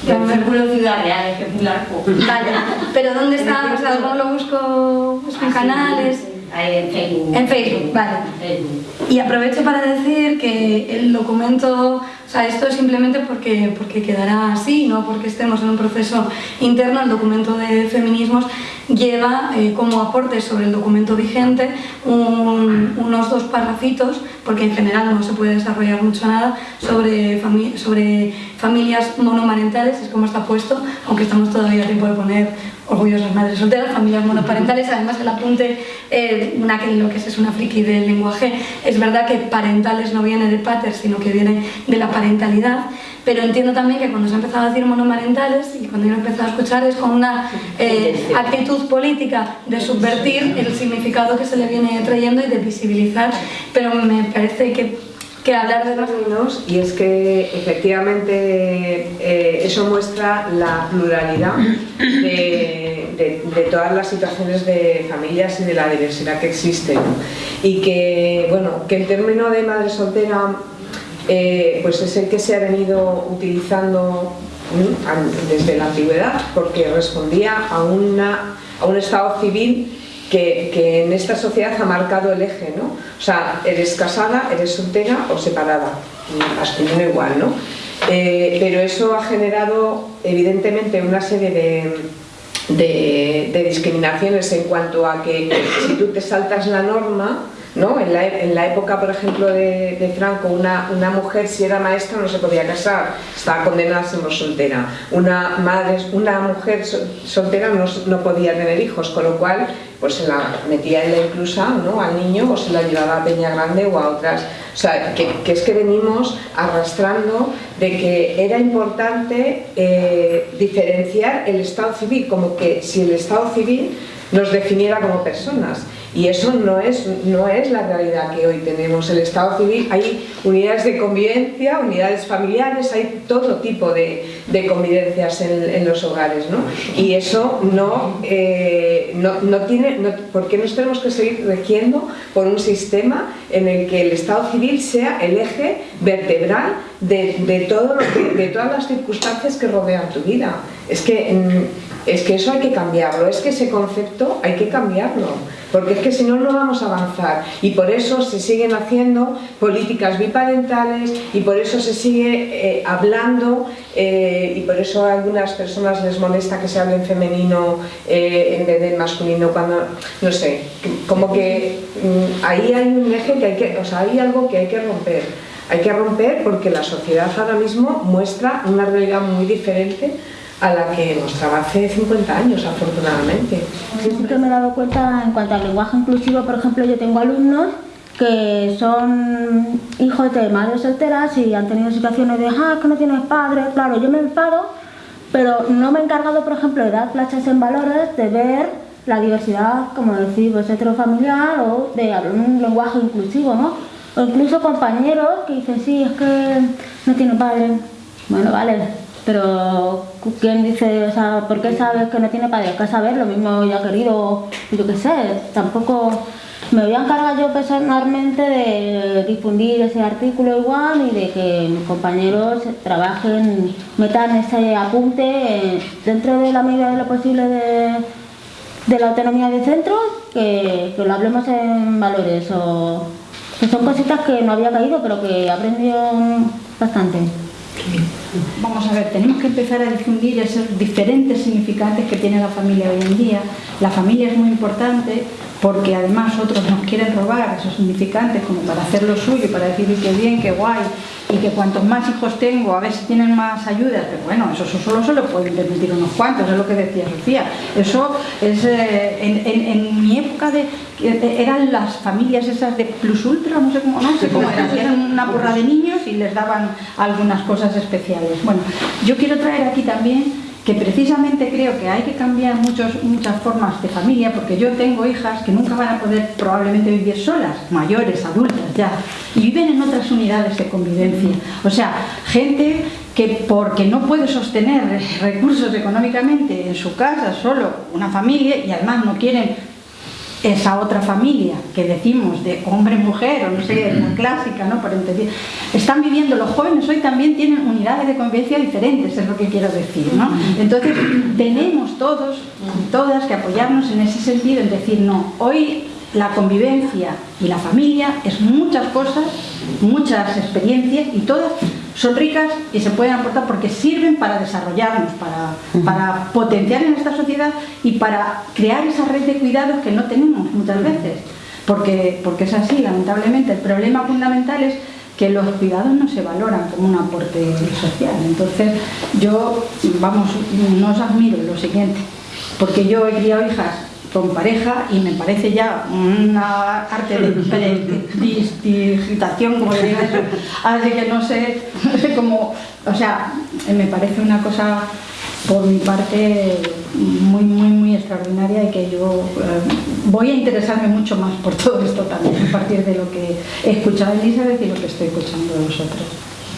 El círculo Ciudad Real, es es largo. Vale, pero ¿dónde está? O sea, ¿cómo lo busco? ¿Busco en canales? En Facebook. En Facebook, vale. Y aprovecho para decir que el documento, sea, esto es simplemente porque, porque quedará así, no porque estemos en un proceso interno, el documento de feminismos lleva eh, como aporte sobre el documento vigente unos dos parrafitos, porque en general no se puede desarrollar mucho nada, sobre, familias monomarentales, es como está puesto, aunque estamos todavía a tiempo de poner orgullosas madres solteras, familias monoparentales, además el apunte, eh, lo que es, es una friki del lenguaje, es verdad que parentales no viene de pater, sino que viene de la parentalidad, pero entiendo también que cuando se ha empezado a decir monomarentales y cuando yo he empezado a escuchar es con una eh, actitud política de subvertir el significado que se le viene trayendo y de visibilizar, pero me parece que que hablar de términos y es que efectivamente eh, eso muestra la pluralidad de, de, todas las situaciones de familias y de la diversidad que existe y que bueno que el término de madre soltera eh, pues es el que se ha venido utilizando desde la antigüedad porque respondía a, una, a un estado civil que, en esta sociedad ha marcado el eje, ¿no? O sea, eres casada, eres soltera o separada, masculino igual, ¿no? Eh, pero eso ha generado evidentemente una serie de, de, discriminaciones en cuanto a que si tú te saltas la norma, ¿no? En, la, época, por ejemplo, de, Franco, una, mujer si era maestra no se podía casar, estaba condenada a ser soltera. Una, madre, una mujer soltera no, no podía tener hijos, con lo cual pues se la metía en la inclusa ¿no? al niño o se la llevaba a Peña Grande o a otras. O sea, que, es que venimos arrastrando de que era importante eh, diferenciar el Estado civil, como que si el Estado civil nos definiera como personas. Y eso no es, no es la realidad que hoy tenemos. El Estado civil, hay unidades de convivencia, unidades familiares, hay todo tipo de, convivencias en, los hogares. ¿no? Y eso no, eh, no, no, tiene... No, ¿Por qué nos tenemos que seguir regiendo por un sistema en el que el Estado civil sea el eje vertebral de, de, todo de todas las circunstancias que rodean tu vida? Es que, mm, es que eso hay que cambiarlo, es que ese concepto hay que cambiarlo porque es que si no, no vamos a avanzar. Y por eso se siguen haciendo políticas biparentales y por eso se sigue eh, hablando eh, y por eso a algunas personas les molesta que se hable en femenino eh, en vez de masculino cuando, no sé, como que mm, ahí hay un eje que hay que, o sea, hay algo que hay que romper hay que romper porque la sociedad ahora mismo muestra una realidad muy diferente a la que mostraba hace 50 años, afortunadamente. Yo siempre me he dado cuenta en cuanto al lenguaje inclusivo, por ejemplo, yo tengo alumnos que son hijos de madres solteras y han tenido situaciones de, ah, que no tienes padre, claro, yo me enfado, pero no me he encargado, por ejemplo, de dar plachas en valores, de ver la diversidad, como decir, pues heterofamiliar o de un lenguaje inclusivo, ¿no? O incluso compañeros que dicen, sí, es que no tiene padre. Bueno, vale, pero ¿quién dice, o sea, por qué sabes que no tiene padre? ¿Qué saber? Lo mismo ya querido, yo qué sé, tampoco me voy a encargar yo personalmente de difundir ese artículo igual y de que mis compañeros trabajen, metan ese apunte dentro de la medida de lo posible de, de la autonomía de centro, que, que, lo hablemos en valores o son cositas que no había caído pero que he aprendido bastante. Vamos a ver, tenemos que empezar a difundir esos diferentes significantes que tiene la familia hoy en día. La familia es muy importante, porque además otros nos quieren robar esos significantes como para hacer lo suyo, para decir que bien, qué guay, y que cuantos más hijos tengo, a ver si tienen más ayudas, pero bueno, eso, solo se lo pueden permitir unos cuantos, es lo que decía Sofía. Eso es, eh, en, mi época de, eran las familias esas de plus ultra, no sé cómo, no sé cómo eran, eran una porra de niños y les daban algunas cosas especiales. Bueno, yo quiero traer aquí también que precisamente creo que hay que cambiar muchos, muchas formas de familia, porque yo tengo hijas que nunca van a poder probablemente vivir solas, mayores, adultas ya, y viven en otras unidades de convivencia. O sea, gente que porque no puede sostener recursos económicamente en su casa, solo una familia, y además no quieren esa otra familia que decimos de hombre-mujer, o no sé, la clásica, ¿no? Por entender. Están viviendo, los jóvenes hoy también tienen unidades de convivencia diferentes, es lo que quiero decir, ¿no? Entonces, tenemos todos y todas que apoyarnos en ese sentido, en decir, no, hoy la convivencia y la familia es muchas cosas, muchas experiencias y todas son ricas y se pueden aportar porque sirven para desarrollarnos, para, para potenciar en esta sociedad y para crear esa red de cuidados que no tenemos muchas veces. Porque, porque es así, lamentablemente. El problema fundamental es que los cuidados no se valoran como un aporte social. Entonces, yo, vamos, no os admiro lo siguiente, porque yo he criado hijas con pareja y me parece ya una arte de digitación, como diría eso. Así que no sé, no sé cómo, o sea, me parece una cosa por mi parte muy, muy, muy extraordinaria y que yo eh, voy a interesarme mucho más por todo esto también, a partir de lo que he escuchado de Elizabeth y lo que estoy escuchando de vosotros.